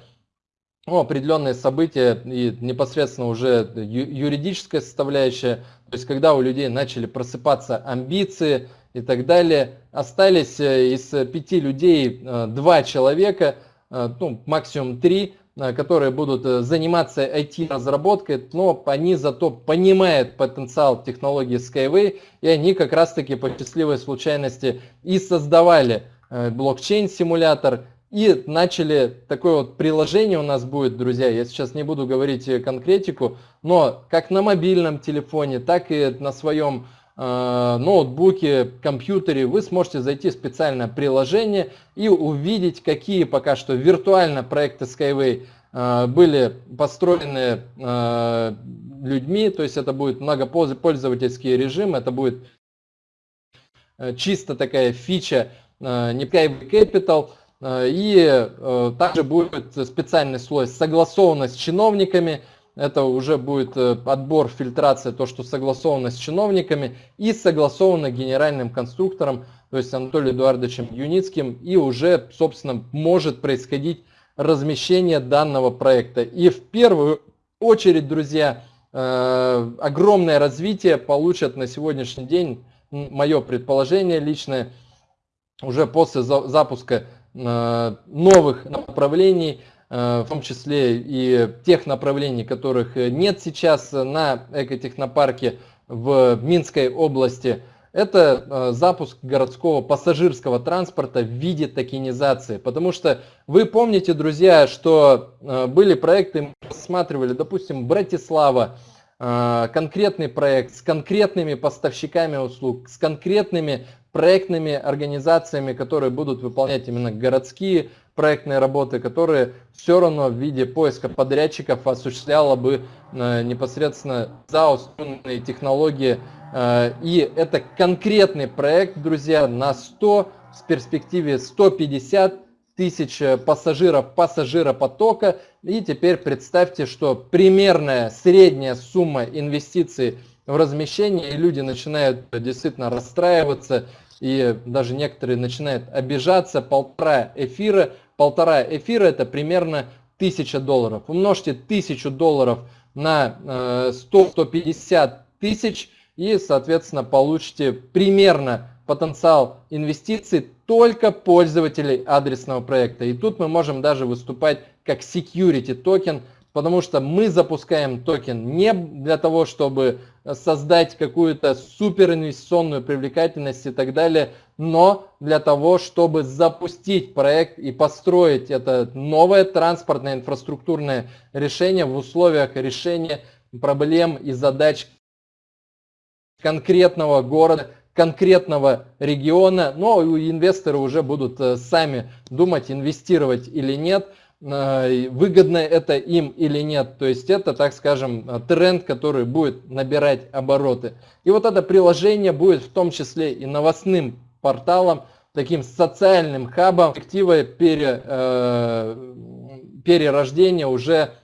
C: Ну, определенные события и непосредственно уже юридическая составляющая, то есть когда у людей начали просыпаться амбиции и так далее. Остались э, из пяти людей два человека, ну, максимум три, Э, которые будут э, заниматься IT-разработкой, но они зато понимают потенциал технологии Skyway, и они как раз-таки по счастливой случайности и создавали э, блокчейн-симулятор, и начали такое вот приложение у нас будет, друзья, я сейчас не буду говорить конкретику, но как на мобильном телефоне, так и на своем Э, ноутбуке, компьютере, вы сможете зайти в специальное приложение и увидеть, какие пока что виртуально проекты Skyway э, были построены э, людьми, то есть это будет многопользовательский режим, это будет чисто такая фича не Skyway Capital, и также будет специальный слой согласованность с чиновниками, это уже будет э, отбор, фильтрация, то, что согласовано с чиновниками и согласовано генеральным конструктором, то есть Анатолием Эдуардовичем Юницким, и уже, собственно, может происходить размещение данного проекта. И в первую очередь, друзья, э, огромное развитие получат на сегодняшний день, мое предположение личное, уже после запуска э, новых направлений, в том числе и тех направлений, которых нет сейчас на экотехнопарке в Минской области. Это э, запуск городского пассажирского транспорта в виде токенизации. Потому что вы помните, друзья, что э, были проекты, мы рассматривали, допустим, Братислава, конкретный проект с конкретными поставщиками услуг, с конкретными проектными организациями, которые будут выполнять именно городские проектные работы, которые все равно в виде поиска подрядчиков осуществляла бы э, непосредственно заостренные технологии. Э, и это конкретный проект, друзья, на 100 с перспективе 150 тысяч пассажиров пассажиропотока. И теперь представьте, что примерная средняя сумма инвестиций в размещение, и люди начинают действительно расстраиваться, и даже некоторые начинают обижаться, полтора эфира полтора эфира это примерно 1000 долларов. Умножьте 1000 долларов на 100-150 э, тысяч и, соответственно, получите примерно потенциал инвестиций только пользователей адресного проекта. И тут мы можем даже выступать как security токен – потому что мы запускаем токен не для того, чтобы создать какую-то супер инвестиционную привлекательность и так далее, но для того, чтобы запустить проект и построить это новое транспортное инфраструктурное решение в условиях решения проблем и задач конкретного города, конкретного региона, но инвесторы уже будут э, сами думать, инвестировать или нет. Э, выгодно это им или нет. То есть это, так скажем, тренд, который будет набирать обороты. И вот это приложение будет в том числе и новостным порталом, таким социальным хабом, перспективой пере, э, перерождения уже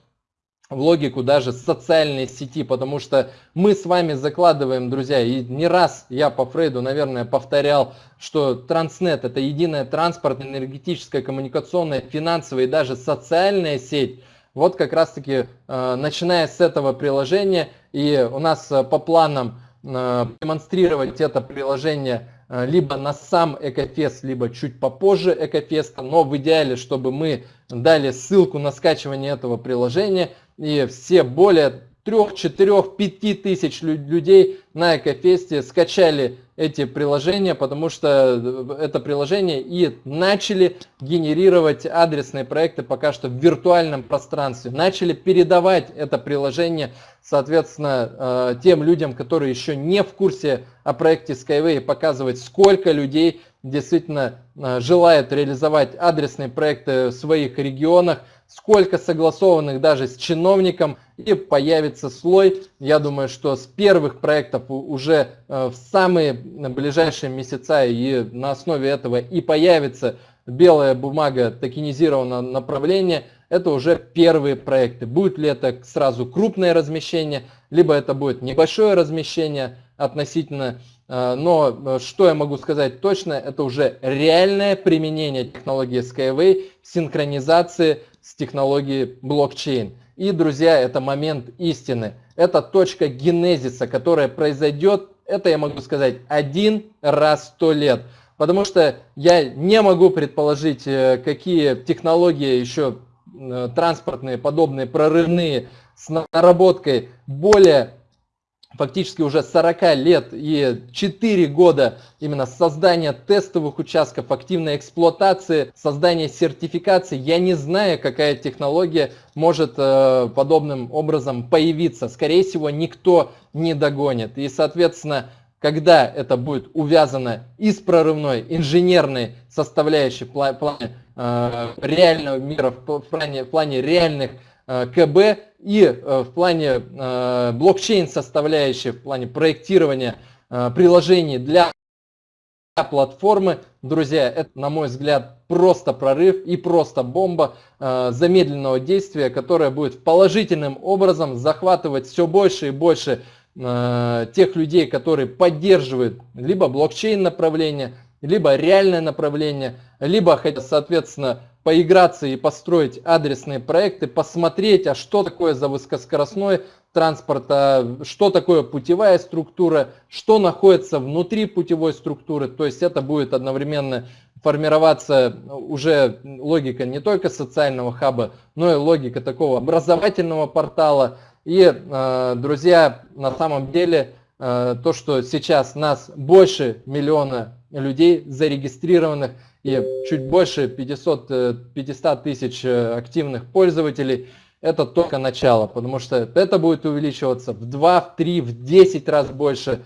C: в логику даже социальной сети, потому что мы с вами закладываем, друзья, и не раз я по Фрейду, наверное, повторял, что Транснет это единая транспортная, энергетическая, коммуникационная, финансовая и даже социальная сеть. Вот как раз таки, э, начиная с этого приложения, и у нас э, по планам э, демонстрировать это приложение либо на сам Экофест, либо чуть попозже Экофеста, но в идеале, чтобы мы дали ссылку на скачивание этого приложения, и все более трех, четырех, пяти тысяч людей на Экофесте скачали эти приложения, потому что это приложение и начали генерировать адресные проекты пока что в виртуальном пространстве. Начали передавать это приложение, соответственно, э, тем людям, которые еще не в курсе о проекте Skyway, показывать, сколько людей действительно э, желает реализовать адресные проекты в своих регионах, сколько согласованных даже с чиновником, и появится слой, я думаю, что с первых проектов уже э, в самые ближайшие месяца и на основе этого и появится белая бумага токенизированного направления, это уже первые проекты. Будет ли это сразу крупное размещение, либо это будет небольшое размещение относительно Э, но э, что я могу сказать точно, это уже реальное применение технологии Skyway синхронизации с технологией блокчейн. И, друзья, это момент истины. Это точка генезиса, которая произойдет, это я могу сказать, один раз сто лет. Потому что я не могу предположить, э, какие технологии еще транспортные, подобные, прорывные, с наработкой более фактически уже 40 лет и 4 года именно создания тестовых участков, активной эксплуатации, создания сертификации. Я не знаю, какая технология может э, подобным образом появиться. Скорее всего, никто не догонит. И, соответственно, когда это будет увязано и с прорывной инженерной составляющей в плане э, реального мира, в плане, в плане реальных КБ и э, в плане э, блокчейн составляющей, в плане проектирования приложений для платформы, друзья, это, на мой взгляд, просто прорыв и просто бомба замедленного действия, которая будет положительным образом захватывать все больше и больше тех людей, которые поддерживают либо блокчейн направление, либо реальное направление, либо, соответственно, поиграться и построить адресные проекты, посмотреть, а что такое за высокоскоростной транспорт, а что такое путевая структура, что находится внутри путевой структуры. То есть это будет одновременно формироваться уже логика не только социального хаба, но и логика такого образовательного портала. И, э, друзья, на самом деле, э, то, что сейчас нас больше миллиона людей зарегистрированных, и чуть больше 500, 500 э, тысяч э, активных пользователей, это только начало, потому что это будет увеличиваться в 2, в 3, в 10 раз больше.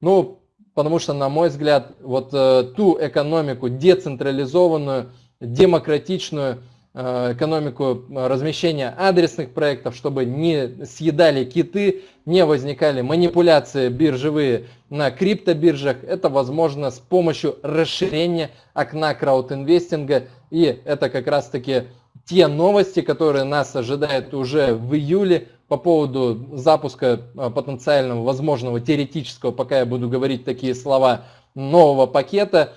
C: Ну, потому что, на мой взгляд, вот э, ту экономику децентрализованную, демократичную, экономику размещения адресных проектов, чтобы не съедали киты, не возникали манипуляции биржевые на криптобиржах. Это возможно с помощью расширения окна краудинвестинга. И это как раз таки те новости, которые нас ожидают уже в июле по поводу запуска э, потенциального, возможного, теоретического, пока я буду говорить такие слова, нового пакета,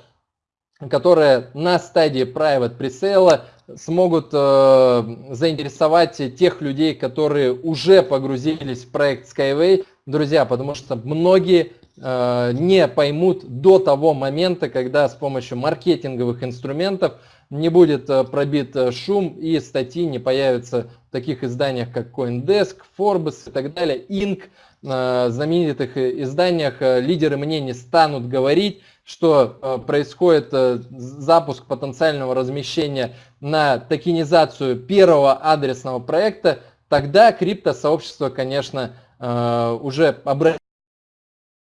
C: которая на стадии private пресейла смогут э, заинтересовать тех людей, которые уже погрузились в проект Skyway, друзья, потому что многие э, не поймут до того момента, когда с помощью маркетинговых инструментов не будет э, пробит э, шум и статьи не появятся в таких изданиях, как CoinDesk, Forbes и так далее, Inc. Э, знаменитых изданиях лидеры мнений станут говорить, что происходит запуск потенциального размещения на токенизацию первого адресного проекта, тогда криптосообщество, конечно, уже обратит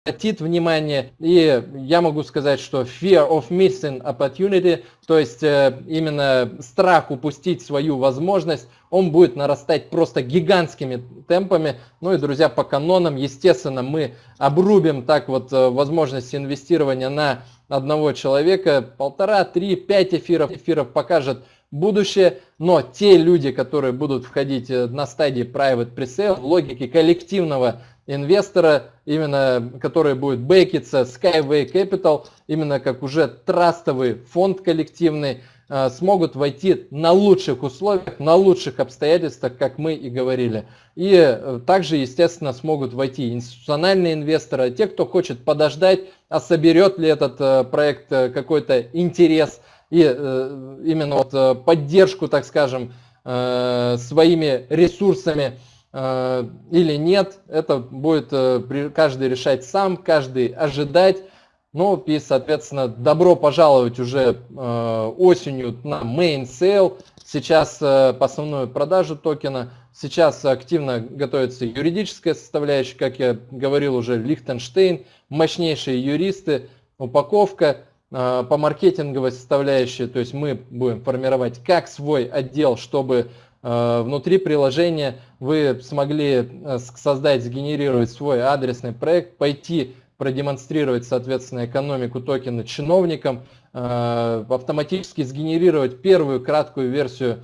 C: обратит внимание. И я могу сказать, что fear of missing opportunity, то есть э, именно страх упустить свою возможность, он будет нарастать просто гигантскими темпами. Ну и, друзья, по канонам, естественно, мы обрубим так вот э, возможность инвестирования на одного человека. Полтора, три, пять эфиров. Эфиров покажет будущее, но те люди, которые будут входить э, на стадии private presale в логике коллективного инвестора, именно который будет бэкиться Skyway Capital, именно как уже трастовый фонд коллективный, э, смогут войти на лучших условиях, на лучших обстоятельствах, как мы и говорили. И э, также, естественно, смогут войти институциональные инвесторы, те, кто хочет подождать, а соберет ли этот э, проект какой-то интерес и именно вот поддержку, так скажем, своими ресурсами или нет, это будет каждый решать сам, каждый ожидать. Ну и, соответственно, добро пожаловать уже осенью на main sale. Сейчас основную продажу токена. Сейчас активно готовится юридическая составляющая, как я говорил уже, Лихтенштейн, мощнейшие юристы, упаковка э, по маркетинговой составляющей, то есть мы будем формировать как свой отдел, чтобы э, внутри приложения вы смогли э, создать, сгенерировать свой адресный проект, пойти продемонстрировать, соответственно, экономику токена чиновникам, автоматически сгенерировать первую краткую версию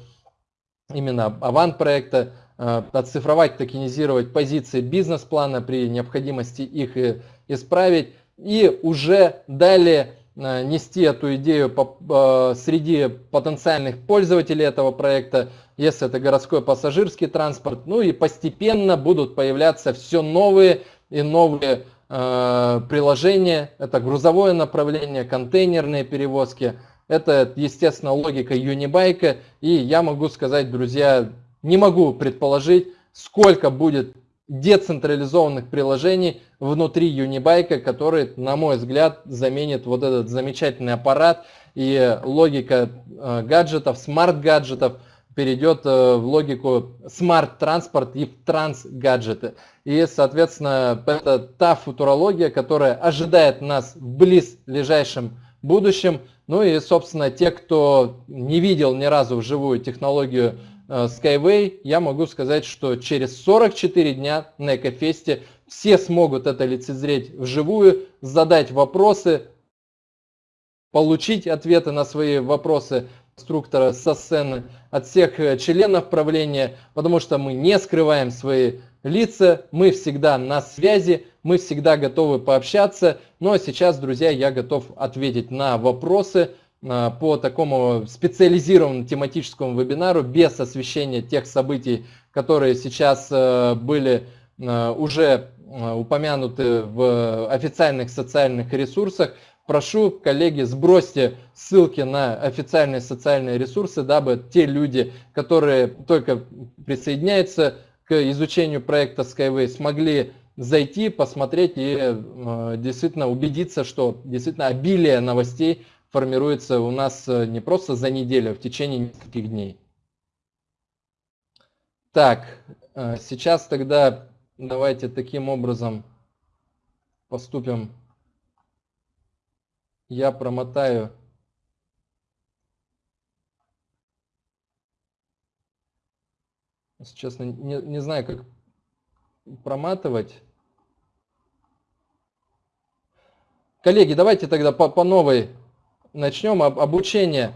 C: именно аван проекта, э, оцифровать, токенизировать позиции бизнес-плана при необходимости их исправить и уже далее э, нести эту идею э, среди потенциальных пользователей этого проекта, если это городской пассажирский транспорт, ну и постепенно будут появляться все новые и новые приложения, это грузовое направление, контейнерные перевозки – это, естественно, логика Юнибайка. И я могу сказать, друзья, не могу предположить, сколько будет децентрализованных приложений внутри Unibike а, который, на мой взгляд, заменит вот этот замечательный аппарат. И логика э, гаджетов, смарт-гаджетов перейдет э, в логику смарт-транспорт и транс-гаджеты. И, соответственно, это та футурология, которая ожидает нас в близлежащем будущем. Ну и, собственно, те, кто не видел ни разу вживую технологию э, Skyway, я могу сказать, что через 44 дня на Экофесте все смогут это лицезреть вживую, задать вопросы, получить ответы на свои вопросы инструктора со сцены от всех э, членов правления, потому что мы не скрываем свои лица, мы всегда на связи, мы всегда готовы пообщаться. Ну а сейчас, друзья, я готов ответить на вопросы а, по такому специализированному тематическому вебинару без освещения тех событий, которые сейчас э, были э, уже э, упомянуты в официальных социальных ресурсах. Прошу, коллеги, сбросьте ссылки на официальные социальные ресурсы, дабы те люди, которые только присоединяются к изучению проекта Skyway, смогли зайти, посмотреть и э, действительно убедиться, что действительно обилие новостей формируется у нас э, не просто за неделю, а в течение нескольких дней. Так, э, сейчас тогда давайте таким образом поступим. Я промотаю Честно, не, не знаю, как проматывать. Коллеги, давайте тогда по, по новой начнем. Об, обучение.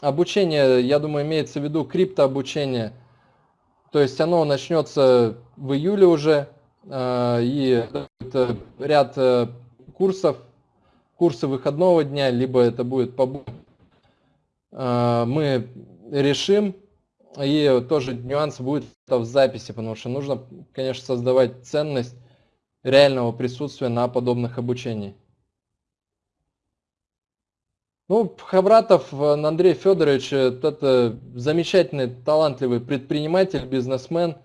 C: Обучение, я думаю, имеется в виду криптообучение. То есть оно начнется в июле уже. Э, и ряд э, курсов, курсы выходного дня, либо это будет по э, Мы решим, и тоже нюанс будет в записи, потому что нужно, конечно, создавать ценность реального присутствия на подобных обучениях. Ну, Хавратов Андрей Федорович, это замечательный, талантливый предприниматель, бизнесмен.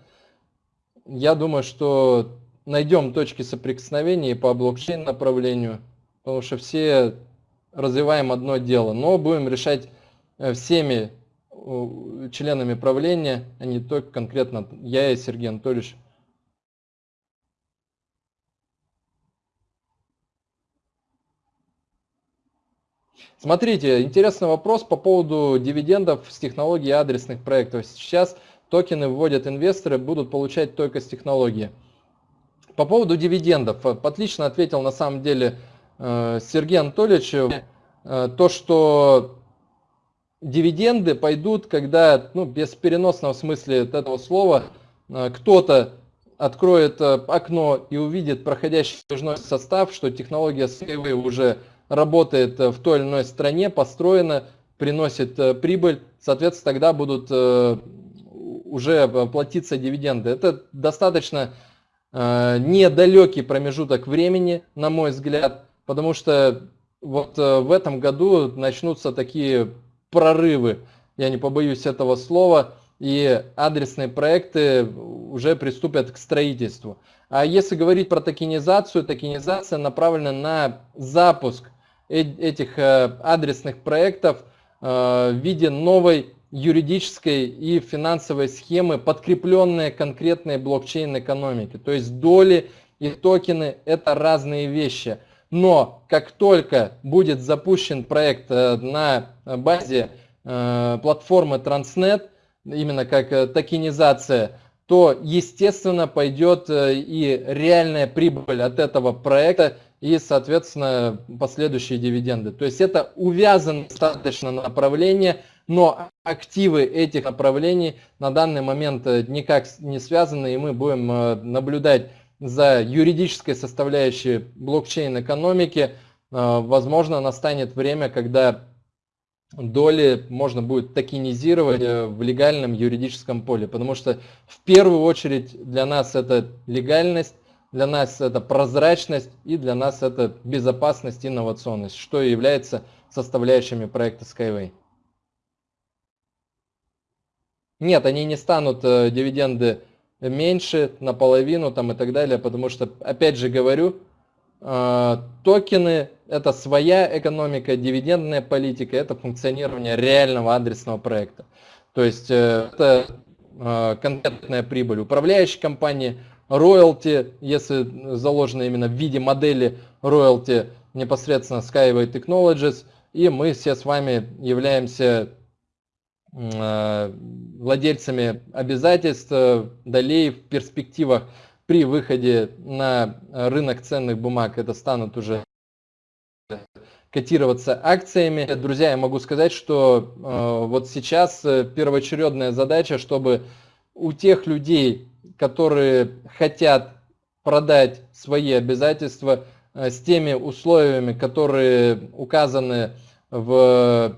C: Я думаю, что найдем точки соприкосновения по блокчейн направлению, потому что все развиваем одно дело, но будем решать э, всеми членами правления, а не только конкретно я и Сергей Анатольевич. Смотрите, интересный вопрос по поводу дивидендов с технологии адресных проектов. Сейчас токены вводят инвесторы, будут получать только с технологии. По поводу дивидендов, отлично ответил на самом деле э, Сергей Анатольевич, э, то, что дивиденды пойдут, когда, ну, без переносного смысла этого слова, э, кто-то откроет э, окно и увидит проходящий движной состав, что технология Skyway уже работает э, в той или иной стране, построена, приносит прибыль, соответственно, тогда будут уже платиться дивиденды. Это достаточно недалекий промежуток времени, на мой взгляд, потому что вот в этом году начнутся такие прорывы, я не побоюсь этого слова, и адресные проекты уже приступят к строительству. А если говорить про токенизацию, токенизация направлена на запуск этих э, адресных проектов э, в виде новой юридической и финансовой схемы, подкрепленные конкретной блокчейн-экономики. То есть доли и токены – это разные вещи. Но как только будет запущен проект э, на базе платформы Transnet, именно как токенизация, то естественно пойдет и реальная прибыль от этого проекта и, соответственно, последующие дивиденды. То есть это увязано достаточно направление, но активы этих направлений на данный момент э, никак не связаны, и мы будем э, наблюдать за юридической составляющей блокчейн-экономики. Э, возможно, настанет время, когда доли можно будет токенизировать в легальном юридическом поле, потому что в первую очередь для нас это легальность, для нас это прозрачность и для нас это безопасность и инновационность, что и является составляющими проекта Skyway. Нет, они не станут э, дивиденды меньше, наполовину там и так далее, потому что, опять же говорю, э, токены это своя экономика, дивидендная политика, это функционирование реального адресного проекта. То есть э, это конкретная прибыль управляющей компании, роялти, если заложено именно в виде модели роялти непосредственно Skyway Technologies, и мы все с вами являемся э, владельцами обязательств, долей в перспективах при выходе на рынок ценных бумаг, это станут уже котироваться акциями. Друзья, я могу сказать, что э, вот сейчас первоочередная задача, чтобы у тех людей, которые хотят продать свои обязательства э, с теми условиями, которые указаны в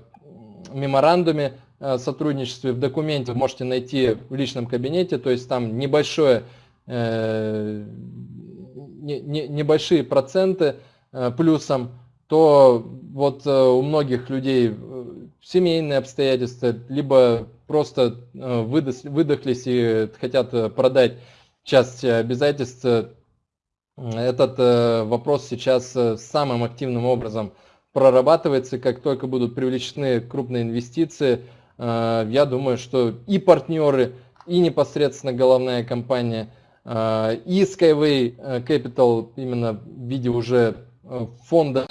C: меморандуме о сотрудничестве, в документе вы можете найти в личном кабинете, то есть там небольшое, э, небольшие проценты э, плюсом, то вот у многих людей семейные обстоятельства, либо просто э, выдохлись и хотят э, продать часть обязательств. Этот э, вопрос сейчас самым активным образом прорабатывается. Как только будут привлечены крупные инвестиции, я думаю, что и партнеры, и непосредственно головная компания, и Skyway Capital именно в виде уже фонда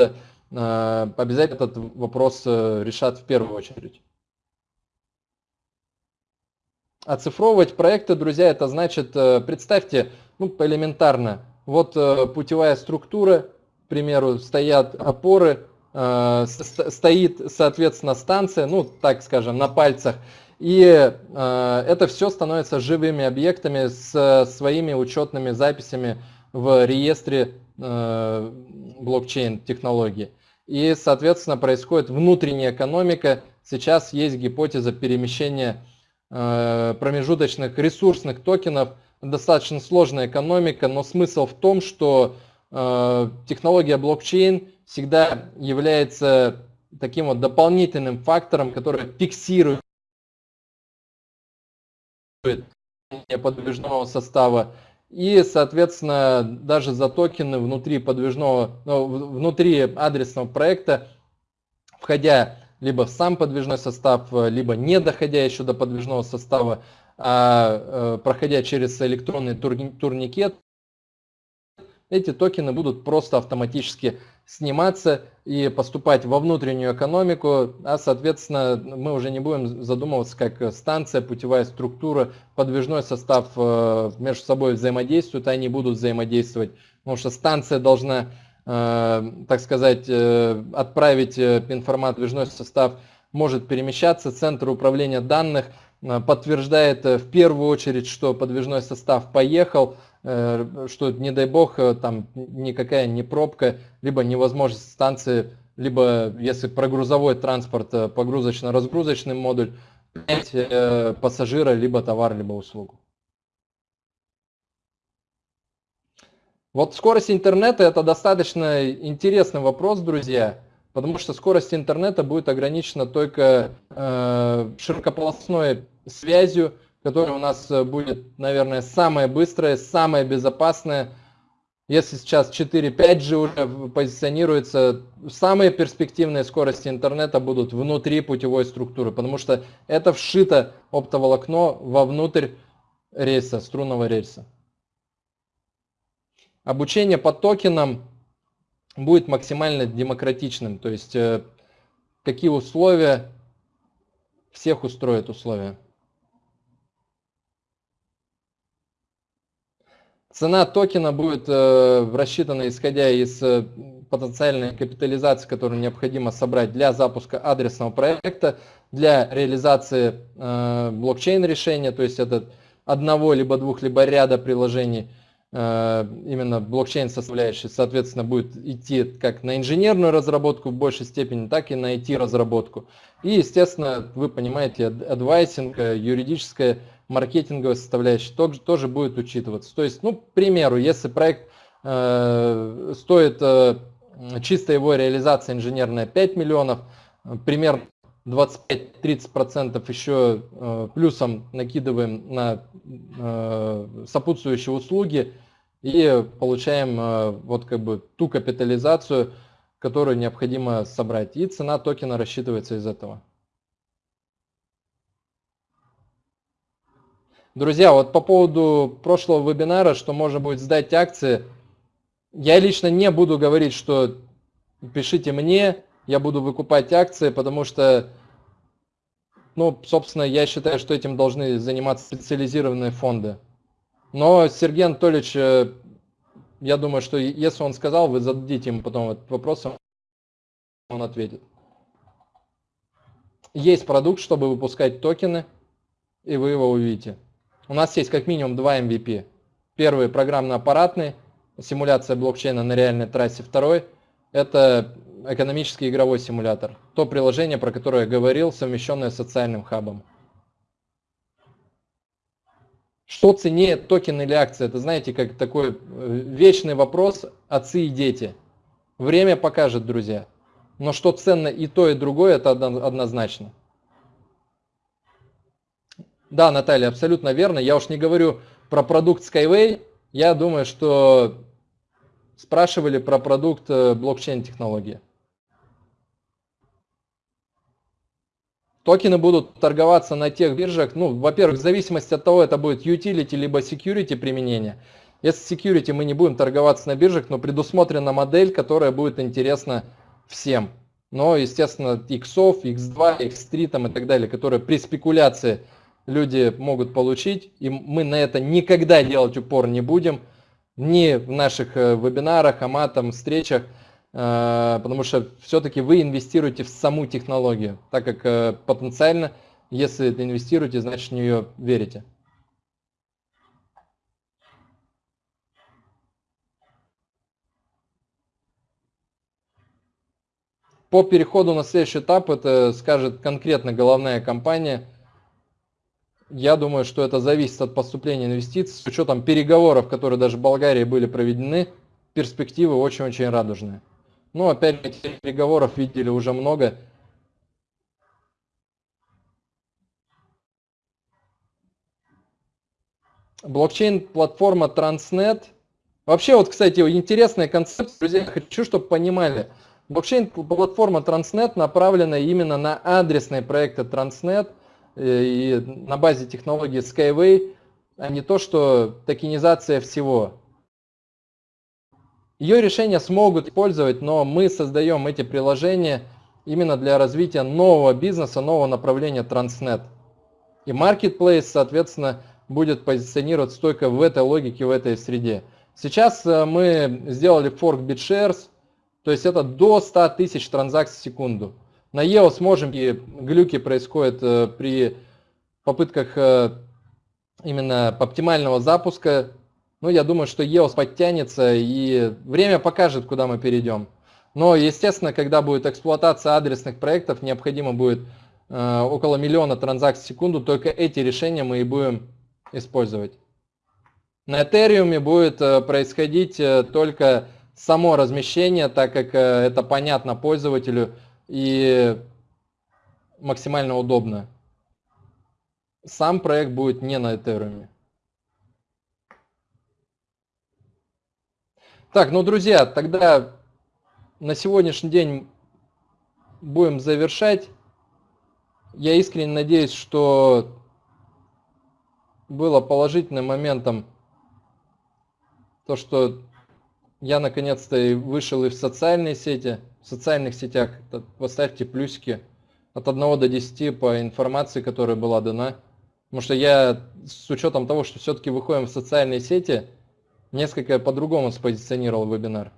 C: обязательно этот вопрос решат в первую очередь. Оцифровывать проекты, друзья, это значит, э, представьте, ну, элементарно, вот э, путевая структура, к примеру, стоят опоры, э, стоит, соответственно, станция, ну, так скажем, на пальцах, и это все становится живыми объектами с своими учетными записями в реестре блокчейн технологии. И, соответственно, происходит внутренняя экономика. Сейчас есть гипотеза перемещения промежуточных ресурсных токенов. Достаточно сложная экономика, но смысл в том, что э, технология блокчейн всегда является таким вот дополнительным фактором, который фиксирует подвижного состава. И, соответственно, даже за токены внутри подвижного, ну, внутри адресного проекта, входя либо сам подвижной состав, э, либо не доходя еще до подвижного состава, а э, проходя через электронный турникет, эти токены будут просто автоматически сниматься и поступать во внутреннюю экономику, а соответственно мы уже не будем задумываться, как станция, путевая структура, подвижной состав э, между собой взаимодействуют, а они будут взаимодействовать, потому что станция должна так сказать, э, отправить э, информацию, движной состав может перемещаться. Центр управления данных подтверждает в первую очередь, что подвижной состав поехал, что, не дай бог, там никакая не пробка, либо невозможность станции, либо если про грузовой транспорт, погрузочно-разгрузочный модуль, пассажира, либо товар, либо услугу. Вот скорость интернета это достаточно интересный вопрос, друзья, потому что скорость интернета будет ограничена только э, широкополосной связью, которая у нас будет, наверное, самая быстрая, самая безопасная. Если сейчас 4-5G уже позиционируется, самые перспективные скорости интернета будут внутри путевой структуры, потому что это вшито оптоволокно вовнутрь рельса, струнного рельса. Обучение по токенам будет максимально демократичным, то есть э, какие условия, всех устроят условия. Цена токена будет э, рассчитана исходя из э, потенциальной капитализации, которую необходимо собрать для запуска адресного проекта, для реализации блокчейн решения, то есть это одного, либо двух, либо ряда приложений, именно блокчейн составляющий, соответственно, будет идти как на инженерную разработку в большей степени, так и на IT-разработку. И, естественно, вы понимаете, адвайсинг, э, юридическая маркетинговая составляющая тоже, тоже будет учитываться. То есть, ну, к примеру, если проект э, стоит э, чисто его реализация инженерная 5 миллионов, примерно 25-30% еще э, плюсом накидываем на э, сопутствующие услуги и получаем э, вот как бы ту капитализацию, которую необходимо собрать. И цена токена рассчитывается из этого. Друзья, вот по поводу прошлого вебинара, что можно будет сдать акции, я лично не буду говорить, что пишите мне, я буду выкупать акции, потому что, ну, собственно, я считаю, что этим должны заниматься специализированные фонды. Но Сергей Анатольевич, э, я думаю, что если он сказал, вы зададите ему потом этот вопрос, он ответит. Есть продукт, чтобы выпускать токены, и вы его увидите. У нас есть как минимум два MVP. Первый программно-аппаратный, симуляция блокчейна на реальной трассе. Второй – это экономический игровой симулятор. То приложение, про которое я говорил, совмещенное с социальным хабом. Что ценнее, токен или акция? Это, знаете, как такой э, вечный вопрос отцы и дети. Время покажет, друзья. Но что ценно и то, и другое, это однозначно. Да, Наталья, абсолютно верно. Я уж не говорю про продукт Skyway. Я думаю, что спрашивали про продукт э, блокчейн-технологии. Токены будут торговаться на тех биржах, ну, во-первых, в зависимости от того, это будет utility либо security применение. Если security мы не будем торговаться на биржах, но предусмотрена модель, которая будет интересна всем. Но, естественно, X, X2, X3 там и так далее, которые при спекуляции люди могут получить, и мы на это никогда делать упор не будем, ни в наших э, вебинарах, аматом, встречах, потому что все-таки вы инвестируете в саму технологию, так как э, потенциально, если инвестируете, значит в нее верите. По переходу на следующий этап, это скажет конкретно головная компания – я думаю, что это зависит от поступления инвестиций. С учетом переговоров, которые даже в Болгарии были проведены, перспективы очень-очень радужные. Но опять этих переговоров видели уже много. Блокчейн-платформа Transnet. Вообще, вот, кстати, интересная концепция, друзья, хочу, чтобы понимали. Блокчейн-платформа Transnet направлена именно на адресные проекты Transnet – Э, и на базе технологии Skyway, а не то, что токенизация всего. Ее решения смогут использовать, но мы создаем эти приложения именно для развития нового бизнеса, нового направления Transnet. И Marketplace, соответственно, будет позиционироваться только в этой логике, в этой среде. Сейчас э, мы сделали форк BitShares, то есть это до 100 тысяч транзакций в секунду. На EOS можем, и глюки происходят э, при попытках э, именно оптимального запуска. Ну, я думаю, что EOS подтянется, и время покажет, куда мы перейдем. Но, естественно, когда будет эксплуатация адресных проектов, необходимо будет э, около миллиона транзакций в секунду, только эти решения мы и будем использовать. На Ethereum будет происходить только само размещение, так как это понятно пользователю, и максимально удобно. сам проект будет не на Ethereum. Так, ну, друзья, тогда на сегодняшний день будем завершать. Я искренне надеюсь, что было положительным моментом то, что я наконец-то вышел и в социальные сети, в социальных сетях. Поставьте плюсики от 1 до 10 по информации, которая была дана. Потому что я с учетом того, что все-таки выходим в социальные сети, несколько по-другому спозиционировал вебинар.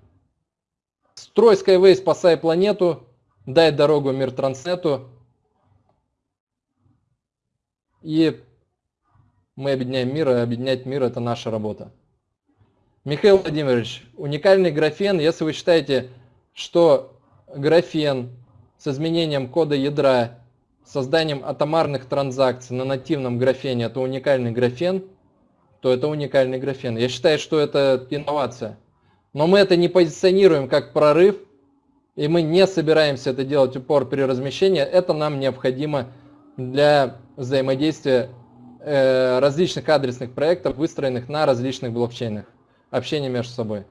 C: Строй Skyway, спасай планету, дай дорогу мир Транснету. И мы объединяем мир, и объединять мир это наша работа. Михаил Владимирович, уникальный графен, если вы считаете, что графен с изменением кода ядра, созданием атомарных транзакций на нативном графене это уникальный графен, то это уникальный графен. Я считаю, что это инновация. Но мы это не позиционируем как прорыв, и мы не собираемся это делать упор при размещении. Это нам необходимо для взаимодействия э, различных адресных проектов, выстроенных на различных блокчейнах. Общение между собой.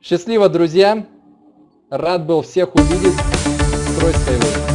C: Счастливо, друзья! Рад был всех увидеть. Строй.